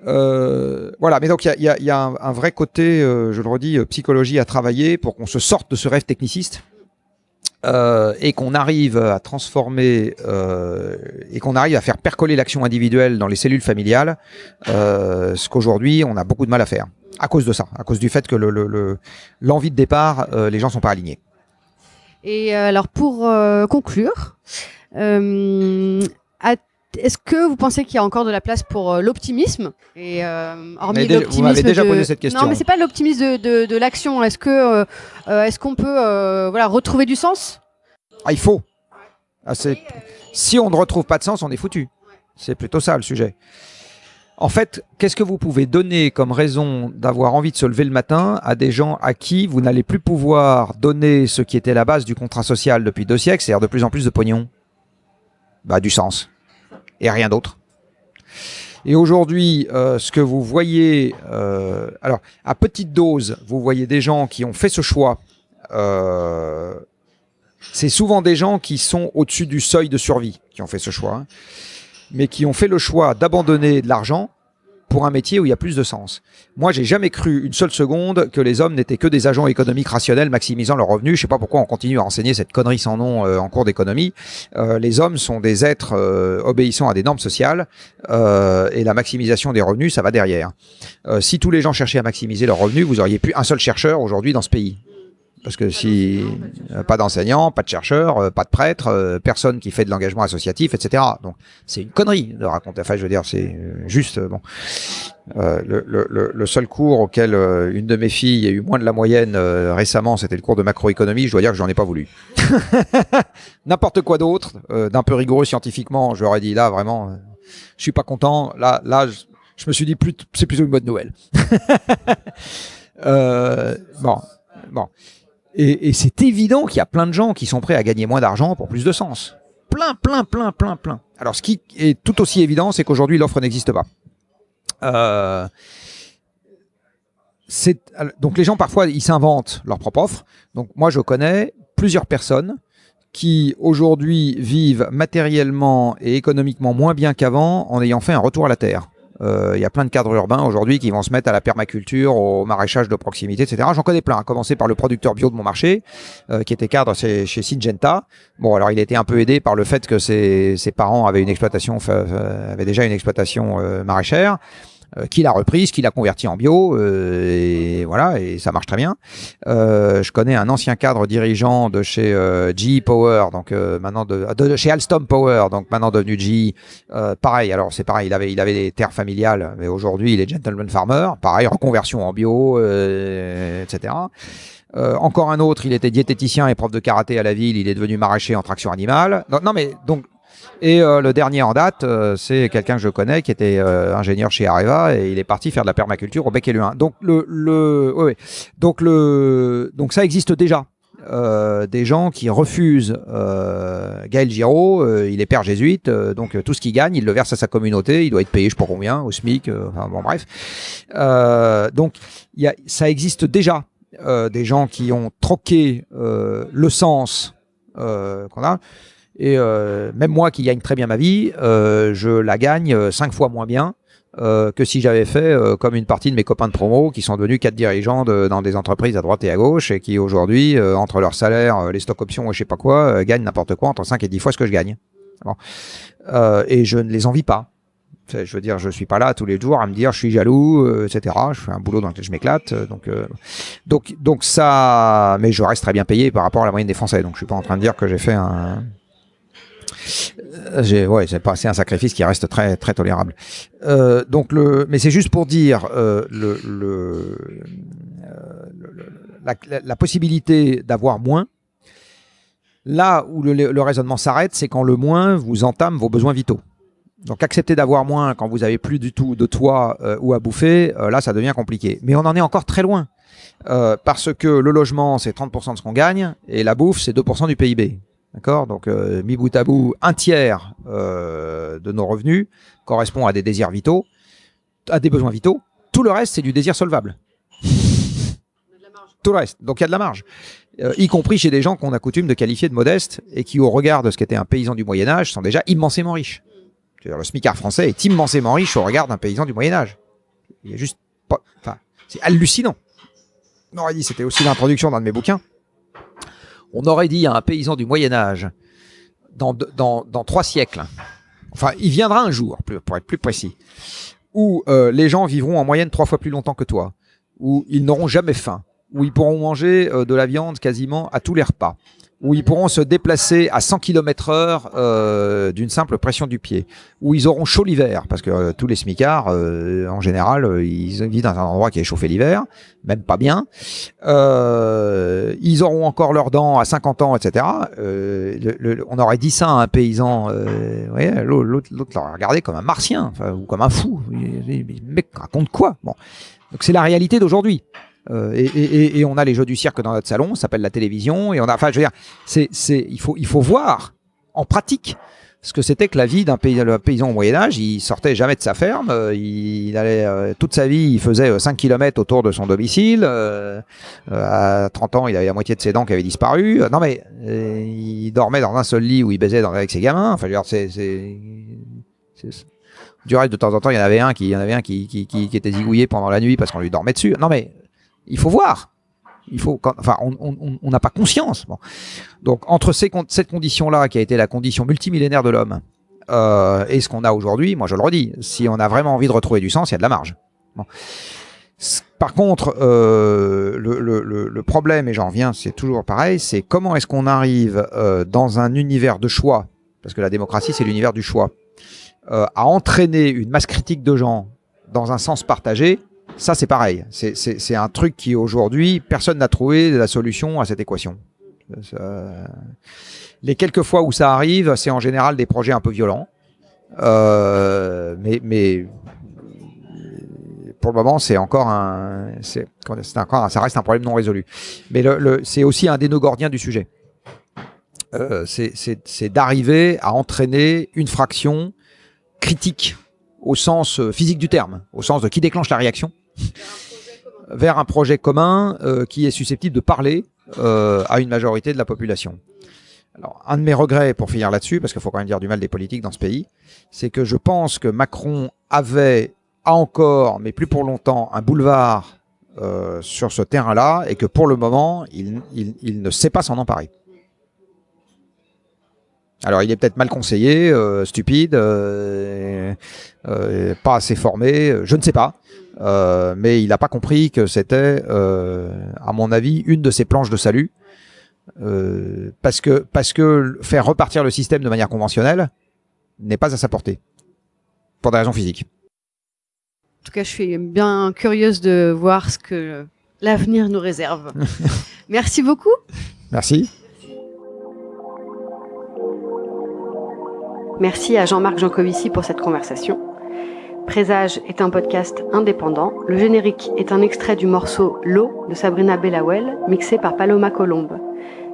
Euh, voilà, mais donc il y a, y un, un vrai côté, euh, je le redis, euh, psychologie à travailler pour qu'on se sorte de ce rêve techniciste euh, et qu'on arrive à transformer euh, et qu'on arrive à faire percoler l'action individuelle dans les cellules familiales, euh, ce qu'aujourd'hui on a beaucoup de mal à faire à cause de ça, à cause du fait que le- le- le- l'envie de départ, euh, les gens sont pas alignés. Et euh, alors pour conclure, à- est-ce que vous pensez qu'il y a encore de la place pour euh, l'optimisme et euh, hormis vous m'avez déjà de- posé cette question. Non, mais c'est pas l'optimisme de, de, de l'action. Est-ce que euh, est-ce qu'on peut voilà retrouver du sens? Ah, il faut. Ah, si on ne retrouve pas de sens, on est foutu. C'est plutôt ça le sujet. En fait, qu'est-ce que vous pouvez donner comme raison d'avoir envie de se lever le matin à des gens à qui vous n'allez plus pouvoir donner ce qui était la base du contrat social depuis deux siècles, c'est-à-dire de plus en plus de pognon? Bah, du sens. Et rien d'autre. Et aujourd'hui, euh, ce que vous voyez, euh, alors à petite dose, vous voyez des gens qui ont fait ce choix. euh, c'est souvent des gens qui sont au-dessus du seuil de survie qui ont fait ce choix, hein, mais qui ont fait le choix d'abandonner de l'argent pour un métier où il y a plus de sens. Moi, j'ai jamais cru une seule seconde que les hommes n'étaient que des agents économiques rationnels maximisant leurs revenus. Je sais pas pourquoi on continue à enseigner cette connerie sans nom euh, en cours d'économie. Euh, les hommes sont des êtres euh, obéissant à des normes sociales euh, et la maximisation des revenus, ça va derrière. Si tous les gens cherchaient à maximiser leurs revenus, vous auriez plus un seul chercheur aujourd'hui dans ce pays. Parce que si euh, pas d'enseignants, pas de chercheurs, euh, pas de prêtres, euh, personne qui fait de l'engagement associatif, etc. Donc c'est une connerie de raconter. Enfin, je veux dire, c'est juste bon. Euh, le, le- le- seul cours auquel euh, une de mes filles a eu moins de la moyenne euh, récemment, c'était le cours de macroéconomie. Je dois dire que j'en ai pas voulu. N'importe quoi d'autre, d'un peu rigoureux scientifiquement, ai dit là vraiment, je suis pas content. Là, là, je, je me suis dit plus, c'est plutôt une bonne nouvelle. Bon, bon. Et, et c'est évident qu'il y a plein de gens qui sont prêts à gagner moins d'argent pour plus de sens. Plein, plein, plein, plein, plein. Alors, ce qui est tout aussi évident, c'est qu'aujourd'hui, l'offre n'existe pas. Euh, donc, les gens, parfois, ils s'inventent leur propre offre. Donc, moi, je connais plusieurs personnes qui, aujourd'hui, vivent matériellement et économiquement moins bien qu'avant en ayant fait un retour à la terre. Euh, Il y a plein de cadres urbains aujourd'hui qui vont se mettre à la permaculture, au maraîchage de proximité, etc. J'en connais plein, à commencer par le producteur bio de mon marché, euh, qui était cadre chez, chez Syngenta. Bon, alors il était un peu aidé par le fait que ses, ses parents avaient une exploitation, fa- avaient déjà une exploitation euh, maraîchère, euh, qu'il a reprise, qu'il a converti en bio, euh, et voilà, et ça marche très bien. Euh, je connais un ancien cadre dirigeant de chez euh, GE Power, donc euh, maintenant de, de chez Alstom Power, donc maintenant devenu GE. Euh, pareil, alors c'est pareil, il avait, il avait des terres familiales, mais aujourd'hui il est gentleman farmer. Pareil, reconversion en bio, etc. Euh, encore un autre, il était diététicien et prof de karaté à la ville, il est devenu maraîcher en traction animale. Non, non mais donc. Et euh, le dernier en date, euh, c'est quelqu'un que je connais qui était euh, ingénieur chez Areva et il est parti faire de la permaculture au Bec et Luin. Donc le, le, ouais, ouais. donc le, donc ça existe déjà. Euh, des gens qui refusent euh, Gaël Giraud, euh, il est père jésuite, donc tout ce qu'il gagne, il le verse à sa communauté, il doit être payé je sais pas combien, au SMIC, enfin bon bref. Donc y a, ça existe déjà, des gens qui ont troqué le sens qu'on a. Et euh, même moi qui gagne très bien ma vie, euh, je la gagne euh, cinq fois moins bien euh, que si j'avais fait euh, comme une partie de mes copains de promo qui sont devenus quatre dirigeants de- dans des entreprises à droite et à gauche et qui aujourd'hui, euh, entre leur salaire, les stocks options et je sais pas quoi, gagnent n'importe quoi entre 5 et 10 fois ce que je gagne. Bon. Et je ne les envie pas. Je veux dire, je suis pas là tous les jours à me dire je suis jaloux, etc. Je fais un boulot dans lequel je m'éclate, donc euh, donc donc ça. Mais je reste très bien payé par rapport à la moyenne des Français. Donc je suis pas en train de dire que j'ai fait un. J'ai, ouais, c'est pas, c'est un sacrifice qui reste très tolérable. Euh, donc mais c'est juste pour dire euh, euh, la, possibilité d'avoir moins. Là où le, raisonnement s'arrête, c'est quand le moins vous entame vos besoins vitaux. Donc accepter d'avoir moins quand vous avez plus du tout de toit ou à bouffer, là ça devient compliqué. Mais on en est encore très loin. Parce que le logement c'est 30% de ce qu'on gagne et la bouffe c'est 2% du PIB. D'accord? Donc euh, mis bout à bout, un tiers euh, de nos revenus correspond à des désirs vitaux, à des besoins vitaux. Tout le reste c'est du désir solvable. Tout le reste. Donc il y a de la marge. Euh, y compris chez des gens qu'on a coutume de qualifier de modestes et qui, au regard de ce qu'était un paysan du Moyen Âge, sont déjà immensément riches. Le smicard français est immensément riche au regard d'un paysan du Moyen Âge. Il y a juste pas, enfin, c'est hallucinant. On aurait dit, c'était aussi l'introduction d'un de mes bouquins. On aurait dit à un paysan du Moyen Âge, dans, trois siècles, enfin, il viendra un jour, pour être plus précis, où euh, les gens vivront en moyenne trois fois plus longtemps que toi, où ils n'auront jamais faim, où ils pourront manger euh, de la viande quasiment à tous les repas, où ils pourront se déplacer à 100 km heure euh, d'une simple pression du pied, où ils auront chaud l'hiver, parce que euh, tous les smicards, euh, en général, euh, ils vivent dans un endroit qui est chauffé l'hiver, même pas bien. Euh, ils auront encore leurs dents à 50 ans, etc. Le- le- on aurait dit ça à un paysan, l'autre l'aurait regardé comme un martien, ou comme un fou. Mais raconte quoi? Bon, donc c'est la réalité d'aujourd'hui. Euh, et, et- et- on a les jeux du cirque dans notre salon, ça s'appelle la télévision, et on a, enfin, je veux dire, c'est, c'est, il faut, il faut voir en pratique ce que c'était que la vie d'un paysan au Moyen Âge. Il sortait jamais de sa ferme, euh, il allait euh, toute sa vie, il faisait euh, 5 km autour de son domicile. euh, euh, à 30 ans, il avait la moitié de ses dents qui avaient disparu. Euh, non mais euh, il dormait dans un seul lit où il baisait avec ses gamins. Enfin, je veux dire, c'est, c'est, c'est- du reste, de temps en temps, il y en avait un qui, il y en avait un qui, qui, qui était zigouillé pendant la nuit parce qu'on lui dormait dessus. Non mais il faut voir. Il faut, enfin, on n'a pas conscience. Donc, entre ces, cette condition-là, qui a été la condition multimillénaire de l'homme, euh, et ce qu'on a aujourd'hui, moi je le redis, si on a vraiment envie de retrouver du sens, il y a de la marge. Par contre, euh, le problème, et j'en reviens, c'est toujours pareil, c'est comment est-ce qu'on arrive euh, dans un univers de choix, parce que la démocratie, c'est l'univers du choix, euh, à entraîner une masse critique de gens dans un sens partagé, ça c'est pareil. C'est- un truc qui aujourd'hui, personne n'a trouvé la solution à cette équation. Ça- les quelques fois où ça arrive, c'est en général des projets un peu violents. Euh, mais, pour le moment, c'est encore un, c'est ça reste un problème non résolu. Mais c'est aussi un des gordiens du sujet. Euh, c'est- d'arriver à entraîner une fraction critique au sens euh, physique du terme, au sens de qui déclenche la réaction, vers un projet commun euh, qui est susceptible de parler euh, à une majorité de la population. Alors, un de mes regrets, pour finir là-dessus, parce qu'il faut quand même dire du mal des politiques dans ce pays, c'est que je pense que Macron avait, encore, mais plus pour longtemps, un boulevard euh, sur ce terrain-là, et que pour le moment, il, ne sait pas s'en emparer. Alors, il est peut-être mal conseillé, stupide, pas assez formé, je ne sais pas. Euh, mais il n'a pas compris que c'était, euh, à mon avis, une de ses planches de salut. Euh, parce que parce que faire repartir le système de manière conventionnelle n'est pas à sa portée pour des raisons physiques. En tout cas, je suis bien curieuse de voir ce que l'avenir nous réserve. Merci beaucoup. Merci. Merci à Jean-Marc Jancovici pour cette conversation. Présage est un podcast indépendant. Le générique est un extrait du morceau L'eau de Sabrina Bellawell, mixé par Paloma Colombe.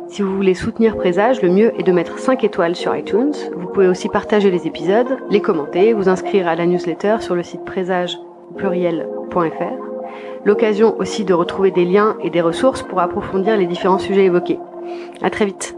Si vous voulez soutenir Présage, le mieux est de mettre 5 étoiles sur iTunes. Vous pouvez aussi partager les épisodes, les commenter, vous inscrire à la newsletter sur le site présage pluriel.fr. L'occasion aussi de retrouver des liens et des ressources pour approfondir les différents sujets évoqués. À très vite.